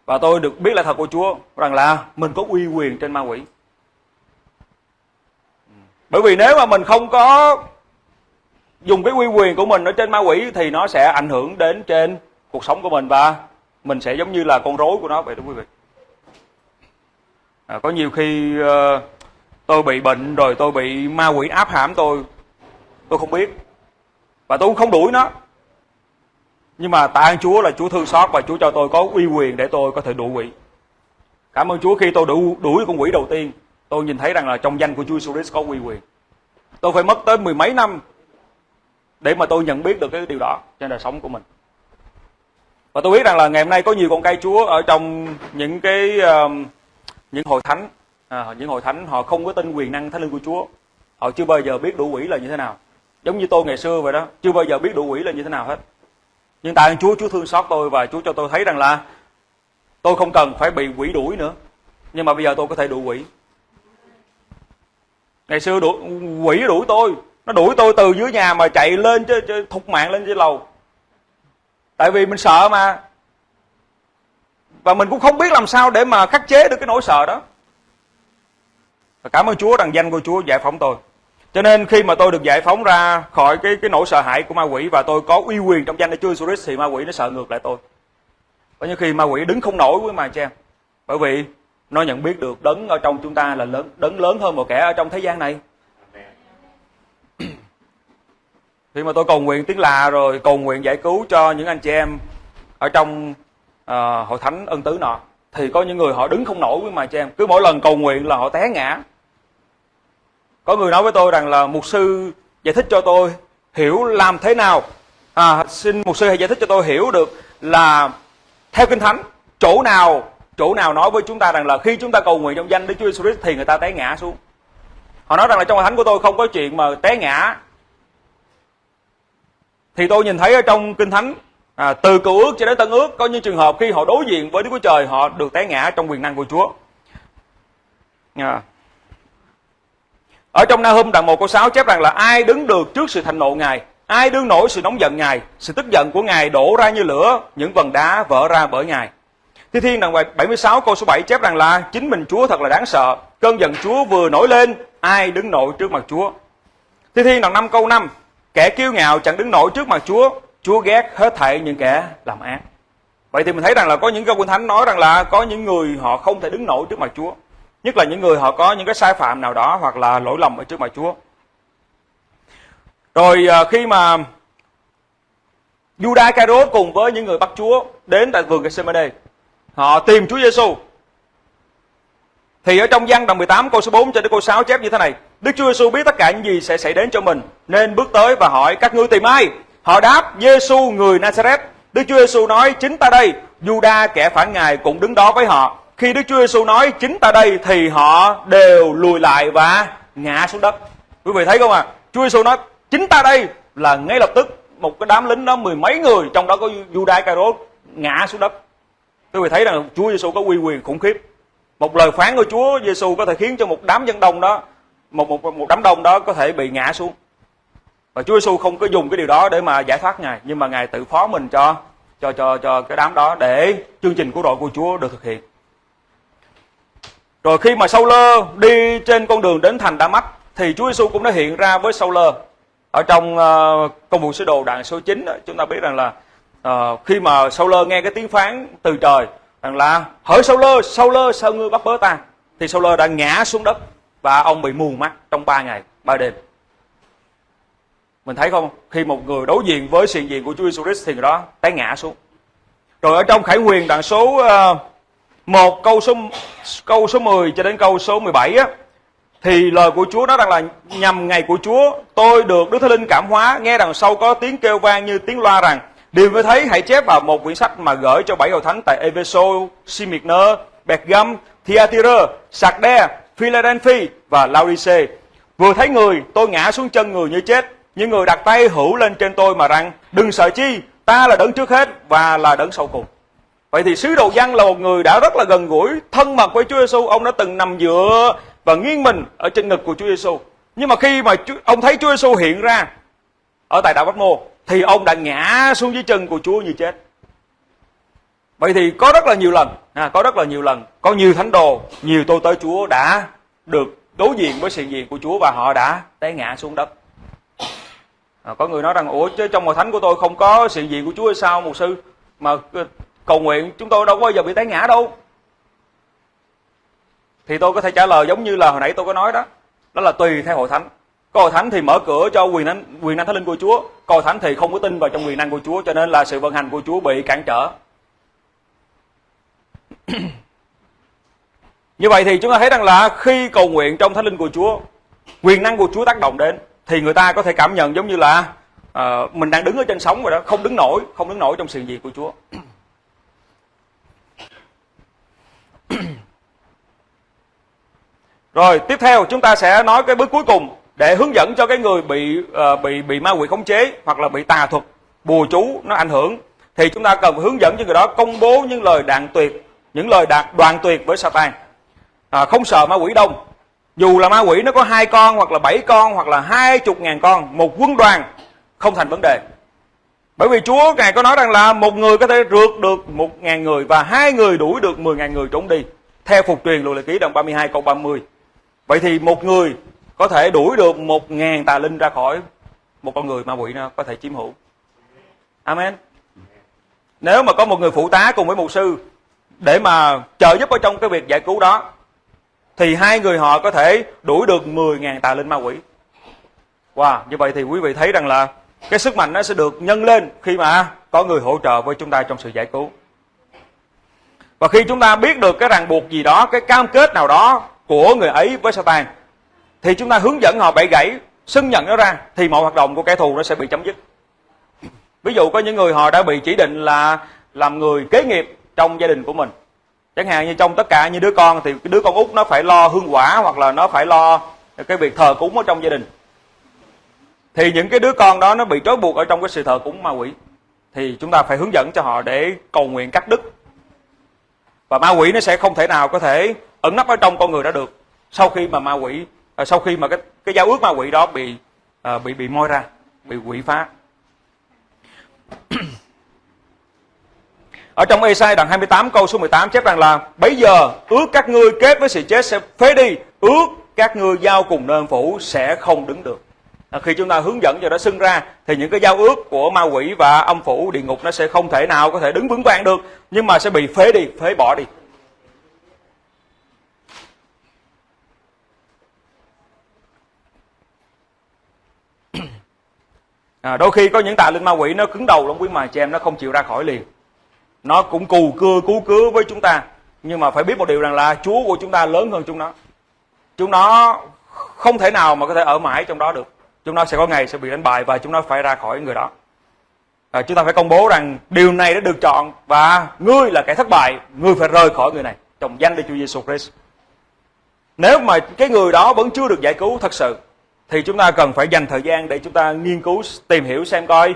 Và tôi được biết là thật của Chúa rằng là mình có uy quyền trên ma quỷ. Bởi vì nếu mà mình không có dùng cái uy quyền của mình ở trên ma quỷ thì nó sẽ ảnh hưởng đến trên cuộc sống của mình và mình sẽ giống như là con rối của nó vậy đó quý vị. À, có nhiều khi uh, tôi bị bệnh rồi tôi bị ma quỷ áp hãm tôi tôi không biết. Và tôi cũng không đuổi nó nhưng mà tạ ơn Chúa là Chúa thương xót và Chúa cho tôi có uy quyền để tôi có thể đuổi quỷ. Cảm ơn Chúa khi tôi đuổi, đuổi con quỷ đầu tiên tôi nhìn thấy rằng là trong danh của Chúa Jesus có uy quyền. Tôi phải mất tới mười mấy năm để mà tôi nhận biết được cái điều đó trên đời sống của mình. Và tôi biết rằng là ngày hôm nay có nhiều con cây Chúa ở trong những cái uh, những hội thánh. À, những hội thánh họ không có tin quyền năng thánh linh của Chúa. Họ chưa bao giờ biết đủ quỷ là như thế nào. Giống như tôi ngày xưa vậy đó chưa bao giờ biết đủ quỷ là như thế nào hết nhưng tại ơn Chúa Chúa thương xót tôi và Chúa cho tôi thấy rằng là tôi không cần phải bị quỷ đuổi nữa. Nhưng mà bây giờ tôi có thể đuổi quỷ. Ngày xưa đuổi, quỷ đuổi tôi. Nó đuổi tôi từ dưới nhà mà chạy lên chứ, chứ thục mạng lên trên lầu. Tại vì mình sợ mà. Và mình cũng không biết làm sao để mà khắc chế được cái nỗi sợ đó. Và cảm ơn Chúa rằng danh của Chúa giải phóng tôi cho nên khi mà tôi được giải phóng ra khỏi cái cái nỗi sợ hãi của ma quỷ và tôi có uy quyền trong danh của Chúa Jesus Christ thì ma quỷ nó sợ ngược lại tôi. Có những khi ma quỷ đứng không nổi với mà em, bởi vì nó nhận biết được đấng ở trong chúng ta là lớn đấng lớn hơn một kẻ ở trong thế gian này. Khi mà tôi cầu nguyện tiếng lạ rồi cầu nguyện giải cứu cho những anh chị em ở trong uh, hội thánh ân tứ nọ thì có những người họ đứng không nổi với mà chị em. Cứ mỗi lần cầu nguyện là họ té ngã có người nói với tôi rằng là mục sư giải thích cho tôi hiểu làm thế nào. À, xin mục sư hãy giải thích cho tôi hiểu được là theo kinh thánh chỗ nào chỗ nào nói với chúng ta rằng là khi chúng ta cầu nguyện trong danh Đức Chúa Jesus Christ thì người ta té ngã xuống. Họ nói rằng là trong thánh của tôi không có chuyện mà té ngã. Thì tôi nhìn thấy ở trong kinh thánh à, từ cựu ước cho đến tân ước có những trường hợp khi họ đối diện với Đức Chúa Trời họ được té ngã trong quyền năng của Chúa. À ở trong Na Hum đoạn 1 câu 6 chép rằng là ai đứng được trước sự thành nộ Ngài, ai đương nổi sự nóng giận Ngài, sự tức giận của Ngài đổ ra như lửa, những vần đá vỡ ra bởi Ngài Thi Thiên đoạn 76 câu số 7 chép rằng là chính mình Chúa thật là đáng sợ, cơn giận Chúa vừa nổi lên, ai đứng nổi trước mặt Chúa Thi Thiên đoạn 5 câu 5 kẻ kiêu ngạo chẳng đứng nổi trước mặt Chúa Chúa ghét hết thảy những kẻ làm ác. Vậy thì mình thấy rằng là có những câu kinh thánh nói rằng là có những người họ không thể đứng nổi trước mặt Chúa. Nhất là những người họ có những cái sai phạm nào đó hoặc là lỗi lầm ở trước mặt Chúa. Rồi à, khi mà Judas Iscariot cùng với những người bắt Chúa đến tại vườn Gethsemane, họ tìm Chúa Giêsu. Thì ở trong văn đoạn 18 câu số 4 cho đến câu 6 chép như thế này: Đức Chúa Giêsu biết tất cả những gì sẽ xảy đến cho mình, nên bước tới và hỏi các ngươi tìm ai? Họ đáp, Giêsu người Nazareth. Đức Chúa Giêsu nói, chính ta đây. Juda kẻ phản ngài cũng đứng đó với họ. Khi Đức Chúa Giêsu nói, chính ta đây, thì họ đều lùi lại và ngã xuống đất. Quý vị thấy không ạ? À? Chúa Giêsu nói, chính ta đây, là ngay lập tức một cái đám lính đó, mười mấy người trong đó có Judas Iscariot, ngã xuống đất. Quý vị thấy rằng Chúa Giêsu có uy quyền khủng khiếp. Một lời phán của Chúa Giêsu có thể khiến cho một đám dân đông đó, một một một đám đông đó có thể bị ngã xuống và Chúa Giêsu không có dùng cái điều đó để mà giải thoát ngài, nhưng mà ngài tự phó mình cho cho cho cho cái đám đó để chương trình của đội của Chúa được thực hiện rồi khi mà Saul đi trên con đường đến thành Đa-mách thì Chúa Giêsu cũng đã hiện ra với Saul ở trong uh, công vụ sứ đồ đoạn số 9 chúng ta biết rằng là uh, khi mà Saul nghe cái tiếng phán từ trời rằng là hỡi Saul Saul sao ngươi bắt bớ ta? Thì Saul đã ngã xuống đất và ông bị mù mắt trong ba ngày ba đêm. Mình thấy không? Khi một người đối diện với sự diện của Chúa Jesus Christ thì người đó té ngã xuống. Rồi ở trong Khải Huyền đoạn số uh, 1 câu số câu số 10 cho đến câu số 17 á thì lời của Chúa nói rằng là nhằm ngày của Chúa tôi được Đức Thánh Linh cảm hóa. Nghe đằng sau có tiếng kêu vang như tiếng loa rằng điều mới thấy hãy chép vào một quyển sách mà gửi cho bảy hội thánh tại Efeso, Smyrna, Pergam, Thyatira, Sardes, Philadelphia và Laodice. Vừa thấy người, tôi ngã xuống chân người như chết. Những người đặt tay hữu lên trên tôi mà rằng đừng sợ chi ta là đấng trước hết và là đấng sau cùng vậy thì sứ đồ văn là một người đã rất là gần gũi thân mật với Chúa Giêsu ông đã từng nằm dựa và nghiêng mình ở trên ngực của Chúa Giêsu nhưng mà khi mà ông thấy Chúa Giêsu hiện ra ở tại đạo Bát Mô thì ông đã ngã xuống dưới chân của Chúa như chết. Vậy thì có rất là nhiều lần à, có rất là nhiều lần có nhiều thánh đồ nhiều tôi tới Chúa đã được đối diện với sự diện của Chúa và họ đã té ngã xuống đất. À, có người nói rằng ủa chứ trong hội thánh của tôi không có sự diện của Chúa hay sao một sư? Mà cầu nguyện chúng tôi đâu có bao giờ bị té ngã đâu. Thì tôi có thể trả lời giống như là hồi nãy tôi có nói đó. Đó là tùy theo hội thánh. Có hội thánh thì mở cửa cho quyền năng quyền năng thánh linh của Chúa. Có hội thánh thì không có tin vào trong quyền năng của Chúa cho nên là sự vận hành của Chúa bị cản trở. Như vậy thì chúng ta thấy rằng là khi cầu nguyện trong thánh linh của Chúa quyền năng của Chúa tác động đến thì người ta có thể cảm nhận giống như là uh, mình đang đứng ở trên sóng rồi đó không đứng nổi không đứng nổi trong sự việc của Chúa. rồi tiếp theo chúng ta sẽ nói cái bước cuối cùng để hướng dẫn cho cái người bị uh, bị bị ma quỷ khống chế hoặc là bị tà thuật bùa chú nó ảnh hưởng thì chúng ta cần hướng dẫn cho người đó công bố những lời đạn tuyệt những lời đạt đoàn tuyệt với Satan à, không sợ ma quỷ đông dù là ma quỷ nó có hai con hoặc là bảy con hoặc là hai chục ngàn con một quân đoàn không thành vấn đề bởi vì Chúa Ngài có nói rằng là một người có thể rượt được một ngàn người và hai người đuổi được mười ngàn người trốn đi. Theo phục truyền luật lệ ký đoạn 32 câu 30. Vậy thì một người có thể đuổi được một ngàn tà linh ra khỏi một con người ma quỷ nó có thể chiếm hữu. Amen. Nếu mà có một người phụ tá cùng với mục sư để mà trợ giúp ở trong cái việc giải cứu đó thì hai người họ có thể đuổi được 10.000 tà linh ma quỷ. Wow, như vậy thì quý vị thấy rằng là cái sức mạnh nó sẽ được nhân lên khi mà có người hỗ trợ với chúng ta trong sự giải cứu. Và khi chúng ta biết được cái ràng buộc gì đó, cái cam kết nào đó của người ấy với Satan. Thì chúng ta hướng dẫn họ bẻ gãy, xưng nhận nó ra, thì mọi hoạt động của kẻ thù nó sẽ bị chấm dứt. Ví dụ có những người họ đã bị chỉ định là làm người kế nghiệp trong gia đình của mình. Chẳng hạn như trong tất cả như đứa con thì đứa con út nó phải lo hương quả hoặc là nó phải lo cái việc thờ cúng ở trong gia đình. Thì những cái đứa con đó nó bị trói buộc ở trong cái sự thờ cúng ma quỷ. Thì chúng ta phải hướng dẫn cho họ để cầu nguyện cắt đứt. Và ma quỷ nó sẽ không thể nào có thể ẩn nấp ở trong con người đó được. Sau khi mà ma quỷ à, sau khi mà cái cái giao ước ma quỷ đó bị à, bị bị moi ra bị quỷ phá. Ở trong Esai đoạn 28 câu số 18 chép rằng là bây giờ ước các ngươi kết với sự chết sẽ phế đi ước các ngươi giao cùng nơi phủ sẽ không đứng được. À, khi chúng ta hướng dẫn cho nó xưng ra thì những cái giao ước của ma quỷ và âm phủ địa ngục nó sẽ không thể nào có thể đứng vững vàng được nhưng mà sẽ bị phế đi phế bỏ đi. À, đôi khi có những tà linh ma quỷ nó cứng đầu lắm quý mà chị em nó không chịu ra khỏi liền. Nó cũng cù cưa cứu cứu với chúng ta. Nhưng mà phải biết một điều rằng là chúa của chúng ta lớn hơn chúng nó. Chúng nó không thể nào mà có thể ở mãi trong đó được. Chúng nó sẽ có ngày sẽ bị đánh bại và chúng nó phải ra khỏi người đó. À, chúng ta phải công bố rằng điều này đã được chọn và ngươi là kẻ thất bại. Ngươi phải rời khỏi người này trong danh Đức Chúa Giêsu Christ. Nếu mà cái người đó vẫn chưa được giải cứu thật sự thì chúng ta cần phải dành thời gian để chúng ta nghiên cứu tìm hiểu xem coi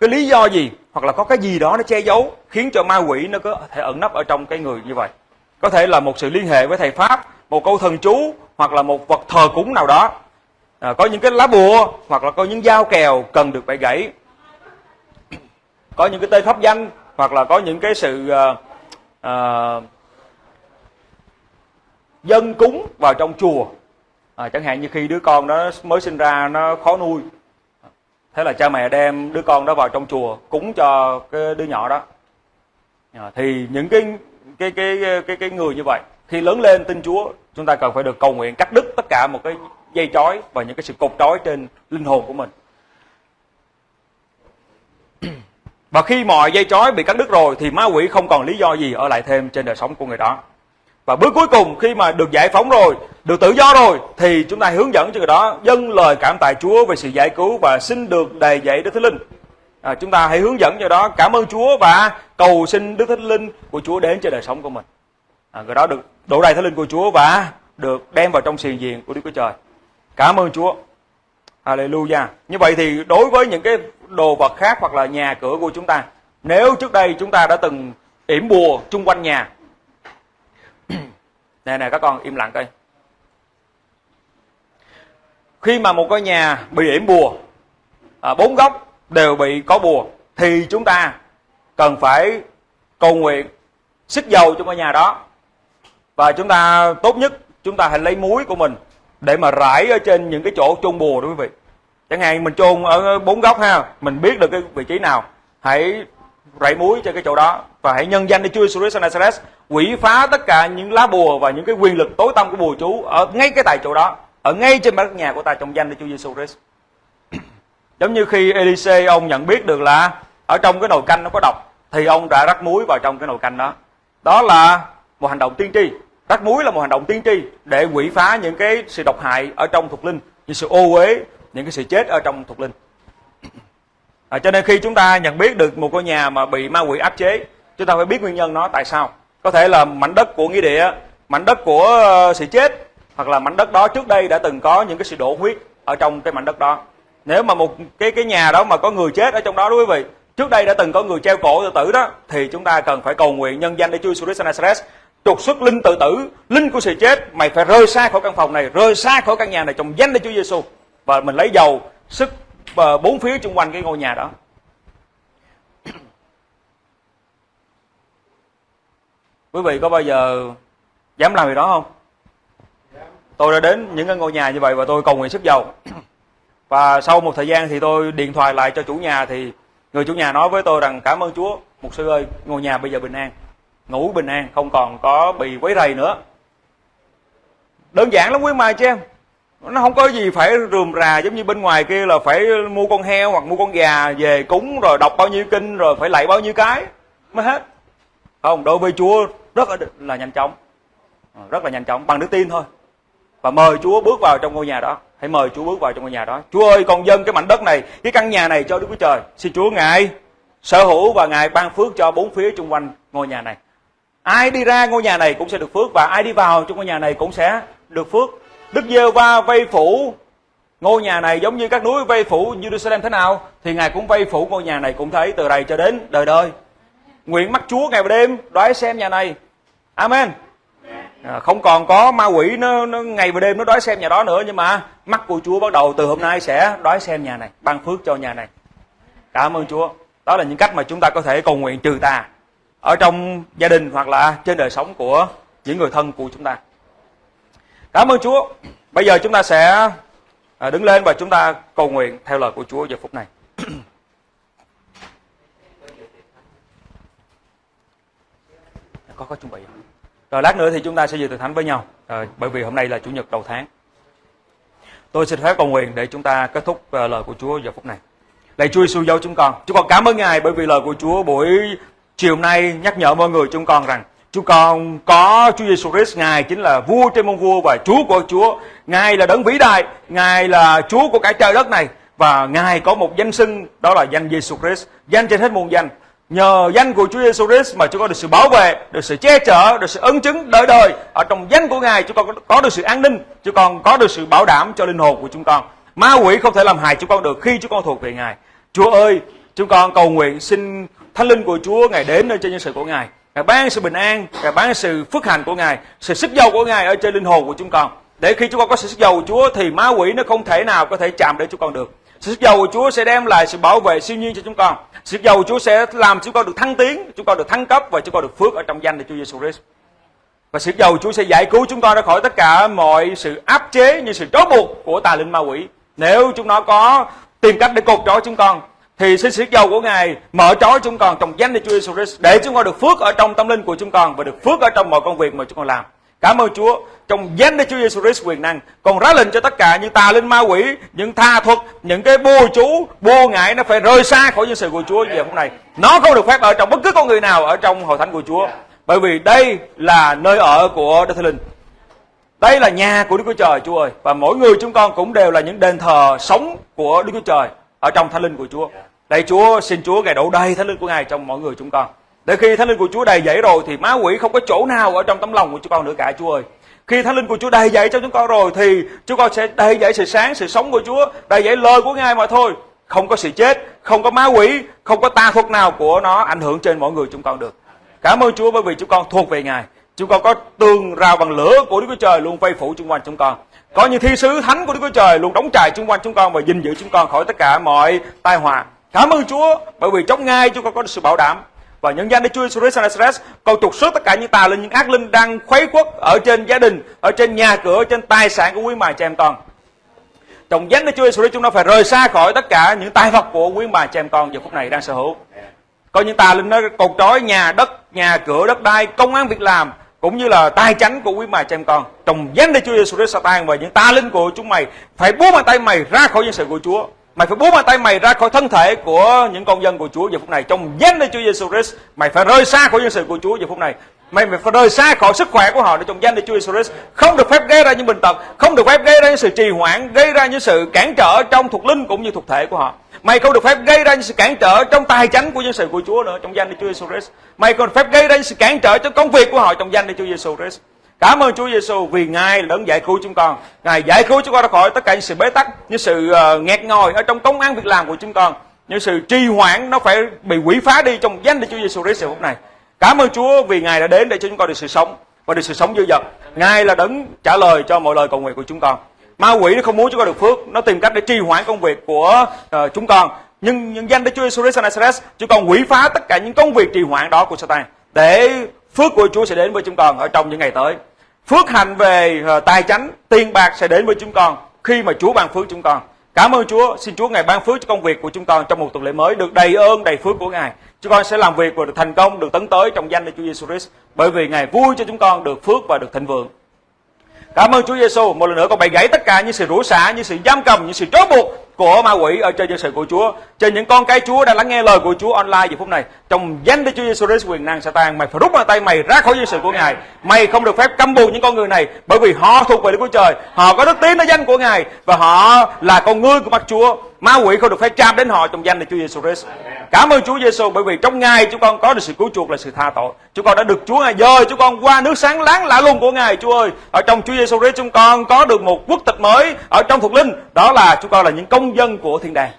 cái lý do gì hoặc là có cái gì đó nó che giấu khiến cho ma quỷ nó có thể ẩn nấp ở trong cái người như vậy. Có thể là một sự liên hệ với thầy pháp một câu thần chú hoặc là một vật thờ cúng nào đó. À, có những cái lá bùa hoặc là có những dao kèo cần được bẻ gãy. Có những cái tên pháp danh hoặc là có những cái sự uh, uh, dân cúng vào trong chùa à, chẳng hạn như khi đứa con đó mới sinh ra nó khó nuôi. Thế là cha mẹ đem đứa con đó vào trong chùa cúng cho cái đứa nhỏ đó. À, thì những cái cái cái cái cái người như vậy khi lớn lên tin Chúa chúng ta cần phải được cầu nguyện cắt đứt tất cả một cái dây trói và những cái sự cột trói trên linh hồn của mình. Và khi mọi dây trói bị cắt đứt rồi thì ma quỷ không còn lý do gì ở lại thêm trên đời sống của người đó và bước cuối cùng khi mà được giải phóng rồi được tự do rồi thì chúng ta hướng dẫn cho người đó dâng lời cảm tạ Chúa về sự giải cứu và xin được đầy dạy Đức Thánh Linh. À, chúng ta hãy hướng dẫn cho đó cảm ơn Chúa và cầu xin Đức Thánh Linh của Chúa đến trên đời sống của mình. À, người đó được đổ đầy Thánh Linh của Chúa và được đem vào trong xiềng diện của Đức Chúa Trời. Cảm ơn Chúa. Hallelujah. Như vậy thì đối với những cái đồ vật khác hoặc là nhà cửa của chúng ta nếu trước đây chúng ta đã từng yểm bùa chung quanh nhà nè nè các con im lặng coi. Khi mà một ngôi nhà bị yểm bùa à, bốn góc đều bị có bùa thì chúng ta cần phải cầu nguyện xích dầu cho ngôi nhà đó. Và chúng ta tốt nhất chúng ta hãy lấy muối của mình để mà rải ở trên những cái chỗ chôn bùa đó quý vị. Chẳng hạn mình chôn ở bốn góc ha mình biết được cái vị trí nào hãy rải muối trên cái chỗ đó và hãy nhân danh để Chúa Jesus Nazareth quỷ phá tất cả những lá bùa và những cái quyền lực tối tăm của bùa chú ở ngay cái tại chỗ đó ở ngay trên mặt nhà của ta trong danh để Chúa Jesus Christ. Giống như khi Elise ông nhận biết được là ở trong cái nồi canh nó có độc thì ông đã rắc muối vào trong cái nồi canh đó. Đó là một hành động tiên tri. Rắc muối là một hành động tiên tri để quỷ phá những cái sự độc hại ở trong thuộc linh những sự ô uế những cái sự chết ở trong thuộc linh. À, cho nên khi chúng ta nhận biết được một ngôi nhà mà bị ma quỷ áp chế chúng ta phải biết nguyên nhân nó tại sao. Có thể là mảnh đất của nghĩa địa, mảnh đất của ờ, sự chết, hoặc là mảnh đất đó trước đây đã từng có những cái sự đổ huyết ở trong cái mảnh đất đó. Nếu mà một cái cái nhà đó mà có người chết ở trong đó đó quý vị, trước đây đã từng có người treo cổ tự tử đó, thì chúng ta cần phải cầu nguyện nhân danh để Chúa Jesus Nazareth, trục xuất linh tự tử, linh của sự chết, mày phải rơi xa khỏi căn phòng này, rơi xa khỏi căn nhà này trong danh để Chúa Giêsu và mình lấy dầu, sức ờ, bốn phía xung quanh cái ngôi nhà đó. Quý vị có bao giờ dám làm việc đó không? Tôi đã đến những cái ngôi nhà như vậy và tôi cầu nguyện sức dầu và sau một thời gian thì tôi điện thoại lại cho chủ nhà thì người chủ nhà nói với tôi rằng, cảm ơn chúa một sư ơi, ngôi nhà bây giờ bình an, ngủ bình an, không còn có bị quấy rầy nữa. Đơn giản lắm quý mai chứ em. Nó không có gì phải rườm rà giống như bên ngoài kia là phải mua con heo hoặc mua con gà về cúng rồi đọc bao nhiêu kinh rồi phải lạy bao nhiêu cái, mới hết. Không, đối với chúa rất là nhanh chóng ờ, rất là nhanh chóng bằng đức tin thôi và mời Chúa bước vào trong ngôi nhà đó. Hãy mời Chúa bước vào trong ngôi nhà đó. Chúa ơi, con dân cái mảnh đất này, cái căn nhà này cho Đức Chúa Trời. Xin Chúa ngài sở hữu và ngài ban phước cho bốn phía xung quanh ngôi nhà này. Ai đi ra ngôi nhà này cũng sẽ được phước và ai đi vào trong ngôi nhà này cũng sẽ được phước. Đức giê va vây phủ ngôi nhà này giống như các núi vây phủ Jerusalem thế nào thì ngài cũng vây phủ ngôi nhà này cũng thấy từ đây cho đến đời đời. Nguyện mắt Chúa ngày và đêm đoái xem nhà này. Amen. À, không còn có ma quỷ nó, nó ngày và đêm nó đói xem nhà đó nữa nhưng mà mắt của Chúa bắt đầu từ hôm nay sẽ đói xem nhà này, ban phước cho nhà này. Cảm ơn Chúa. Đó là những cách mà chúng ta có thể cầu nguyện trừ tà ở trong gia đình hoặc là trên đời sống của những người thân của chúng ta. Cảm ơn Chúa. Bây giờ chúng ta sẽ à, đứng lên và chúng ta cầu nguyện theo lời của Chúa giờ phút này. có có chuẩn bị không? Rồi lát nữa thì chúng ta sẽ dự từ thánh với nhau. Rồi, bởi vì hôm nay là chủ nhật đầu tháng. Tôi xin phép cầu nguyện để chúng ta kết thúc ờ, lời của Chúa giờ phút này. Lạy Chúa Giêsu dấu chúng con. Chúng con cảm ơn Ngài bởi vì lời của Chúa buổi chiều nay nhắc nhở mọi người chúng con rằng chúng con có Chúa Giêsu Christ Ngài chính là vua trên môn vua và Chúa của Chúa. Ngài là đấng vĩ đại, Ngài là Chúa của cả trời đất này và Ngài có một danh xưng đó là danh Giêsu Christ, danh trên hết muôn danh. Nhờ danh của Chúa Giêsu Christ mà chúng con được sự bảo vệ, được sự che chở, được sự ân chứng đời đời. Ở trong danh của Ngài chúng con có được sự an ninh, chúng con có được sự bảo đảm cho linh hồn của chúng con. Ma quỷ không thể làm hại chúng con được khi chúng con thuộc về Ngài. Chúa ơi, chúng con cầu nguyện xin Thánh linh của Chúa Ngài đến nơi trên nhân sự của Ngài. Ngài ban sự bình an, Ngài ban sự phước hạnh của Ngài, sự sức giàu của Ngài ở trên linh hồn của chúng con. Để khi chúng con có sự sức giàu của Chúa thì ma quỷ nó không thể nào có thể chạm đến chúng con được. Sự sức giàu của Chúa sẽ đem lại sự bảo vệ siêu nhiên cho chúng con. Sự sức giàu của Chúa sẽ làm chúng con được thăng tiến, chúng con được thăng cấp và chúng con được phước ở trong danh của Chúa Giêsu Christ. Và sự giàu của Chúa sẽ giải cứu chúng con ra khỏi tất cả mọi sự áp chế như sự trói buộc của tà linh ma quỷ. Nếu chúng nó có tìm cách để cột trói chúng con thì xin sự giàu của Ngài mở trói chúng con trong danh Đức Chúa Giêsu Christ để chúng con được phước ở trong tâm linh của chúng con và được phước ở trong mọi công việc mà chúng con làm. Cảm ơn Chúa. Trong danh Đức Chúa Giêsu Christ quyền năng, còn ra lệnh cho tất cả những tà linh ma quỷ, những tha thuật, những cái bùa chú, bùa ngại nó phải rời xa khỏi nhân sự của Chúa giờ phút này. Nó không được phép ở trong bất cứ con người nào ở trong hội thánh của Chúa. Bởi vì đây là nơi ở của Đức Thánh Linh. Đây là nhà của Đức Chúa Trời Chúa ơi. Và mỗi người chúng con cũng đều là những đền thờ sống của Đức Chúa Trời ở trong thánh linh của Chúa. Đây Chúa xin Chúa Ngài đổ đầy thánh linh của Ngài trong mỗi người chúng con. Để khi thánh linh của Chúa đầy dẫy rồi thì má quỷ không có chỗ nào ở trong tấm lòng của chúng con nữa cả Chúa ơi. Khi thánh linh của Chúa đầy dẫy cho chúng con rồi thì chúng con sẽ đầy dẫy sự sáng, sự sống của Chúa, đầy dẫy lời của Ngài mà thôi. Không có sự chết, không có ma quỷ, không có tà thuật nào của nó ảnh hưởng trên mọi người chúng con được. Cảm ơn Chúa bởi vì chúng con thuộc về Ngài. Chúng con có tường rào bằng lửa của Đức Chúa Trời luôn vây phủ xung quanh chúng con. Có những thi sứ thánh của Đức Chúa Trời luôn đóng trại xung quanh chúng con và gìn giữ chúng con khỏi tất cả mọi tai họa. Cảm ơn Chúa bởi vì trong ngay chúng con có được sự bảo đảm và nhân danh Đức Chúa Jesus Christ cầu trục xuất tất cả những tà linh, những ác linh đang khuấy quốc ở trên gia đình, ở trên nhà cửa, ở trên tài sản của quý bà cha em con. Trong danh Đức Chúa Jesus chúng ta phải rời xa khỏi tất cả những tài vật của quý bà cha em con giờ phút này đang sở hữu. Có những tà linh nó cột trói nhà đất, nhà cửa, đất đai, công an việc làm, cũng như là tai chánh của quý bà cha em con. Trong danh Đức Chúa Jesus Christ Satan và những tà linh của chúng mày phải buông bàn tay mày ra khỏi dân sự của Chúa. Mày phải buông bàn tay mày ra khỏi thân thể của những con dân của Chúa giờ phút này. Trong danh Đức Chúa Giêsu Christ, mày phải rời xa khỏi dân sự của Chúa giờ phút này. Mày phải rời xa khỏi sức khỏe của họ để trong danh Đức Chúa Giêsu Christ. Không được phép gây ra những bệnh tật, không được phép gây ra những sự trì hoãn, gây ra những sự cản trở trong thuộc linh cũng như thuộc thể của họ. Mày không được phép gây ra những sự cản trở trong tài chánh của dân sự của Chúa nữa trong danh Đức Chúa Giêsu Christ. Mày còn phép gây ra những sự cản trở trong công việc của họ trong danh Đức Chúa Giêsu Christ. Cảm ơn Chúa Giêsu vì Ngài đã giải cứu chúng con. Ngài giải cứu chúng con ra khỏi tất cả những sự bế tắc, những sự uh, nghẹt ngòi ở trong công ăn việc làm của chúng con. Những sự trì hoãn nó phải bị quỷ phá đi trong danh Đức Chúa Giêsu Christ phút này. Cảm ơn Chúa vì Ngài đã đến để cho chúng con được sự sống và được sự sống dư dật. Ngài là đấng trả lời cho mọi lời cầu nguyện của chúng con. Ma quỷ nó không muốn chúng con được phước, nó tìm cách để trì hoãn công việc của uh, chúng con. Nhưng nhân danh Đức Chúa Giêsu Christ chúng con quỷ phá tất cả những công việc trì hoãn đó của Satan để phước của Chúa sẽ đến với chúng con ở trong những ngày tới. Phước hạnh về ờ, tài chánh, tiền bạc sẽ đến với chúng con khi mà Chúa ban phước chúng con. Cảm ơn Chúa, xin Chúa Ngài ban phước cho công việc của chúng con trong một tuần lễ mới được đầy ơn, đầy phước của Ngài. Chúng con sẽ làm việc và được thành công, được tấn tới trong danh của Chúa Giêsu Christ, bởi vì Ngài vui cho chúng con được phước và được thịnh vượng. Cảm ơn Chúa Giêsu, một lần nữa con bày gãy tất cả những sự rủa xả, những sự giam cầm, những sự trói buộc của ma quỷ ở trên dân sự của Chúa, trên những con cái Chúa đang lắng nghe lời của Chúa online giờ phút này. Trong danh Đức Chúa Giêsu Christ quyền năng Satan, mày phải rút bàn tay mày ra khỏi dân sự của Ngài. Mày không được phép căm bù những con người này bởi vì họ thuộc về Đức Chúa Trời, họ có đức tin ở danh của Ngài và họ là con ngươi của mắt Chúa. Ma quỷ không được phép chạm đến họ trong danh Đức Chúa Giêsu Christ. Cảm ơn Chúa Giêsu bởi vì trong Ngài chúng con có được sự cứu chuộc là sự tha tội. Chúng con đã được Chúa Ngài dời chúng con qua nước sáng láng lạ lùng của Ngài Chúa ơi. Ở trong Chúa Giêsu Christ chúng con có được một quốc tịch mới ở trong thuộc linh. Đó là chúng con là những công dân của thiên đàng.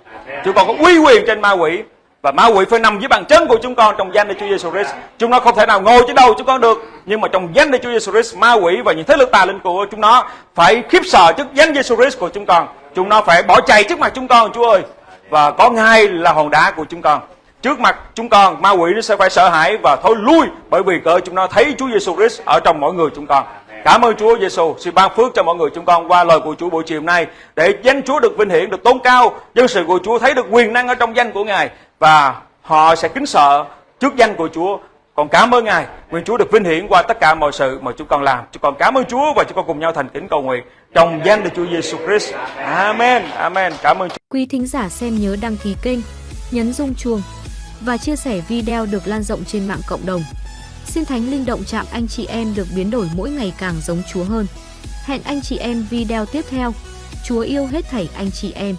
Chúng con có uy quyền trên ma quỷ và ma quỷ phải nằm dưới bàn chân của chúng con trong danh Đức Chúa Giêsu Christ. Chúng nó không thể nào ngồi trên đầu chúng con được, nhưng mà trong danh Đức Chúa Giêsu Christ, ma quỷ và những thế lực tà linh của chúng nó phải khiếp sợ trước danh Giêsu Christ của chúng con. Chúng nó phải bỏ chạy trước mặt chúng con, Chúa ơi. Và có ngay là hòn đá của chúng con. Trước mặt chúng con, ma quỷ nó sẽ phải sợ hãi và thôi lui bởi vì cỡ chúng nó thấy Chúa Giêsu Christ ở trong mỗi người chúng con. Cảm ơn Chúa Giêsu, xin ban phước cho mọi người chúng con qua lời của Chúa buổi chiều nay để danh Chúa được vinh hiển, được tôn cao, dân sự của Chúa thấy được quyền năng ở trong danh của Ngài và họ sẽ kính sợ trước danh của Chúa. Còn cảm ơn Ngài, nguyện Chúa được vinh hiển qua tất cả mọi sự mà chúng con làm. Chúng con cảm ơn Chúa và chúng con cùng nhau thành kính cầu nguyện trong danh Đức Chúa Giêsu Christ. Amen. Amen. Cảm ơn Chúa. Quý thính giả xem nhớ đăng ký kênh, nhấn rung chuông và chia sẻ video được lan rộng trên mạng cộng đồng. Xin Thánh Linh động chạm anh chị em được biến đổi mỗi ngày càng giống Chúa hơn. Hẹn anh chị em video tiếp theo. Chúa yêu hết thảy anh chị em.